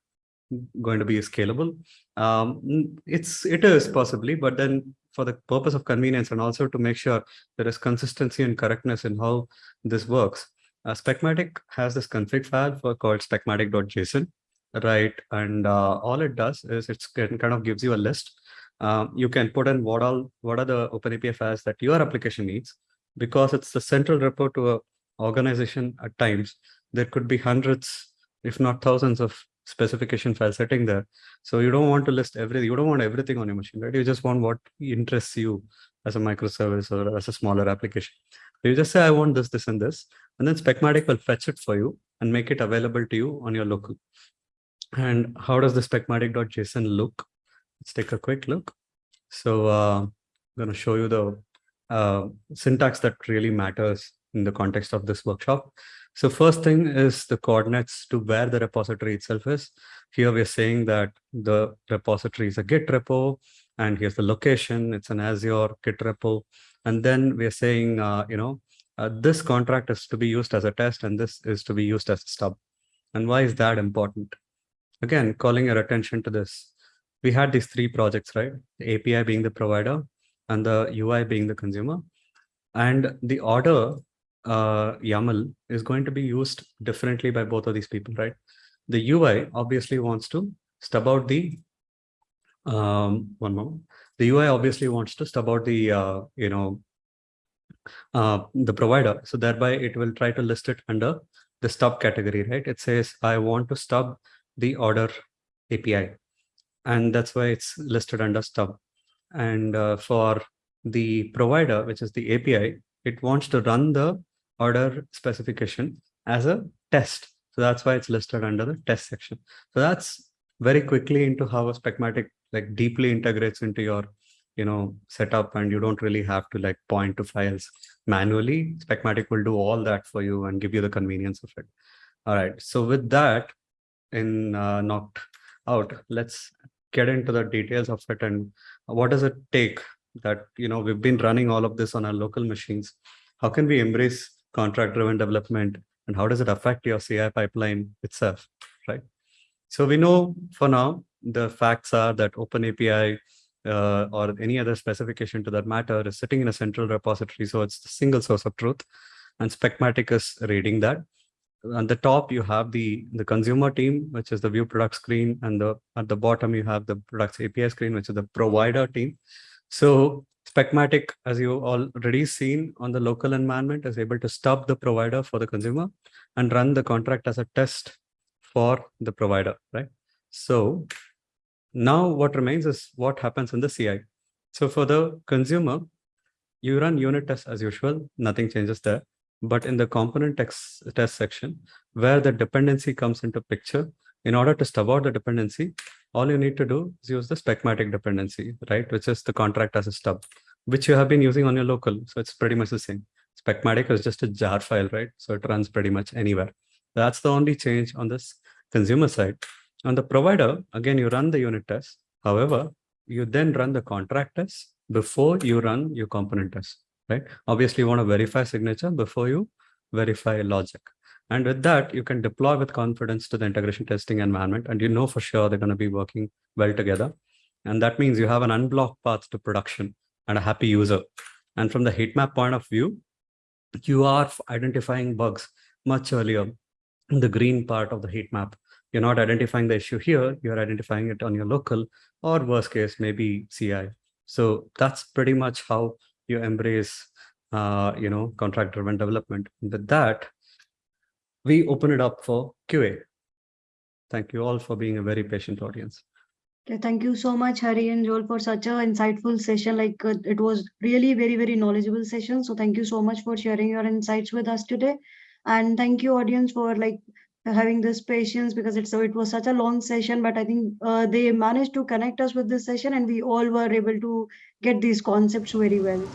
going to be scalable? Um, it's it is possibly, but then for the purpose of convenience and also to make sure there is consistency and correctness in how this works, uh, Specmatic has this config file for called specmatic.json, right? And uh, all it does is it's kind of gives you a list. Um, you can put in what all what are the OpenAPI files that your application needs, because it's the central repo to a organization at times. There could be hundreds, if not thousands, of specification files sitting there. So you don't want to list everything. You don't want everything on your machine, right? You just want what interests you as a microservice or as a smaller application. You just say, I want this, this, and this, and then Specmatic will fetch it for you and make it available to you on your local. And how does the specmatic.json look? Let's take a quick look. So uh, I'm going to show you the uh, syntax that really matters in the context of this workshop. So first thing is the coordinates to where the repository itself is. Here we're saying that the repository is a Git repo, and here's the location. It's an Azure Git repo. And then we're saying, uh, you know, uh, this contract is to be used as a test, and this is to be used as a stub. And why is that important? Again, calling your attention to this. We had these three projects, right? The API being the provider and the UI being the consumer. And the order uh, YAML is going to be used differently by both of these people, right? The UI obviously wants to stub out the um, one moment. The UI obviously wants to stub out the uh, you know uh, the provider. So thereby it will try to list it under the stub category, right? It says I want to stub the order API, and that's why it's listed under stub. And uh, for the provider, which is the API, it wants to run the order specification as a test. So that's why it's listed under the test section. So that's very quickly into how a Specmatic like deeply integrates into your you know setup and you don't really have to like point to files manually. Specmatic will do all that for you and give you the convenience of it. All right. So with that in uh, knocked out, let's get into the details of it and what does it take that you know we've been running all of this on our local machines. How can we embrace contract driven development and how does it affect your CI pipeline itself, right? So we know for now, the facts are that OpenAPI uh, or any other specification to that matter is sitting in a central repository. So it's the single source of truth and Specmatic is reading that. On the top, you have the, the consumer team, which is the view product screen. And the at the bottom, you have the products API screen, which is the provider team. So Specmatic, as you already seen on the local environment, is able to stub the provider for the consumer and run the contract as a test for the provider, right? So now what remains is what happens in the CI. So for the consumer, you run unit tests as usual, nothing changes there. But in the component text, test section, where the dependency comes into picture, in order to stub out the dependency, all you need to do is use the Specmatic dependency, right? Which is the contract as a stub, which you have been using on your local. So it's pretty much the same. Specmatic is just a jar file, right? So it runs pretty much anywhere. That's the only change on this consumer side. On the provider, again, you run the unit test. However, you then run the contract test before you run your component test, right? Obviously, you want to verify signature before you verify logic. And with that, you can deploy with confidence to the integration testing environment, and you know for sure they're going to be working well together. And that means you have an unblocked path to production and a happy user. And from the heat map point of view, you are identifying bugs much earlier in the green part of the heat map. You're not identifying the issue here, you're identifying it on your local or worst case, maybe CI. So that's pretty much how you embrace, uh, you know, contract driven development. With that, we open it up for QA. Thank you all for being a very patient audience. Okay, thank you so much, Hari and Joel, for such a insightful session. Like uh, it was really very, very knowledgeable session. So thank you so much for sharing your insights with us today. And thank you, audience, for like having this patience because it's so it was such a long session, but I think uh, they managed to connect us with this session and we all were able to get these concepts very well.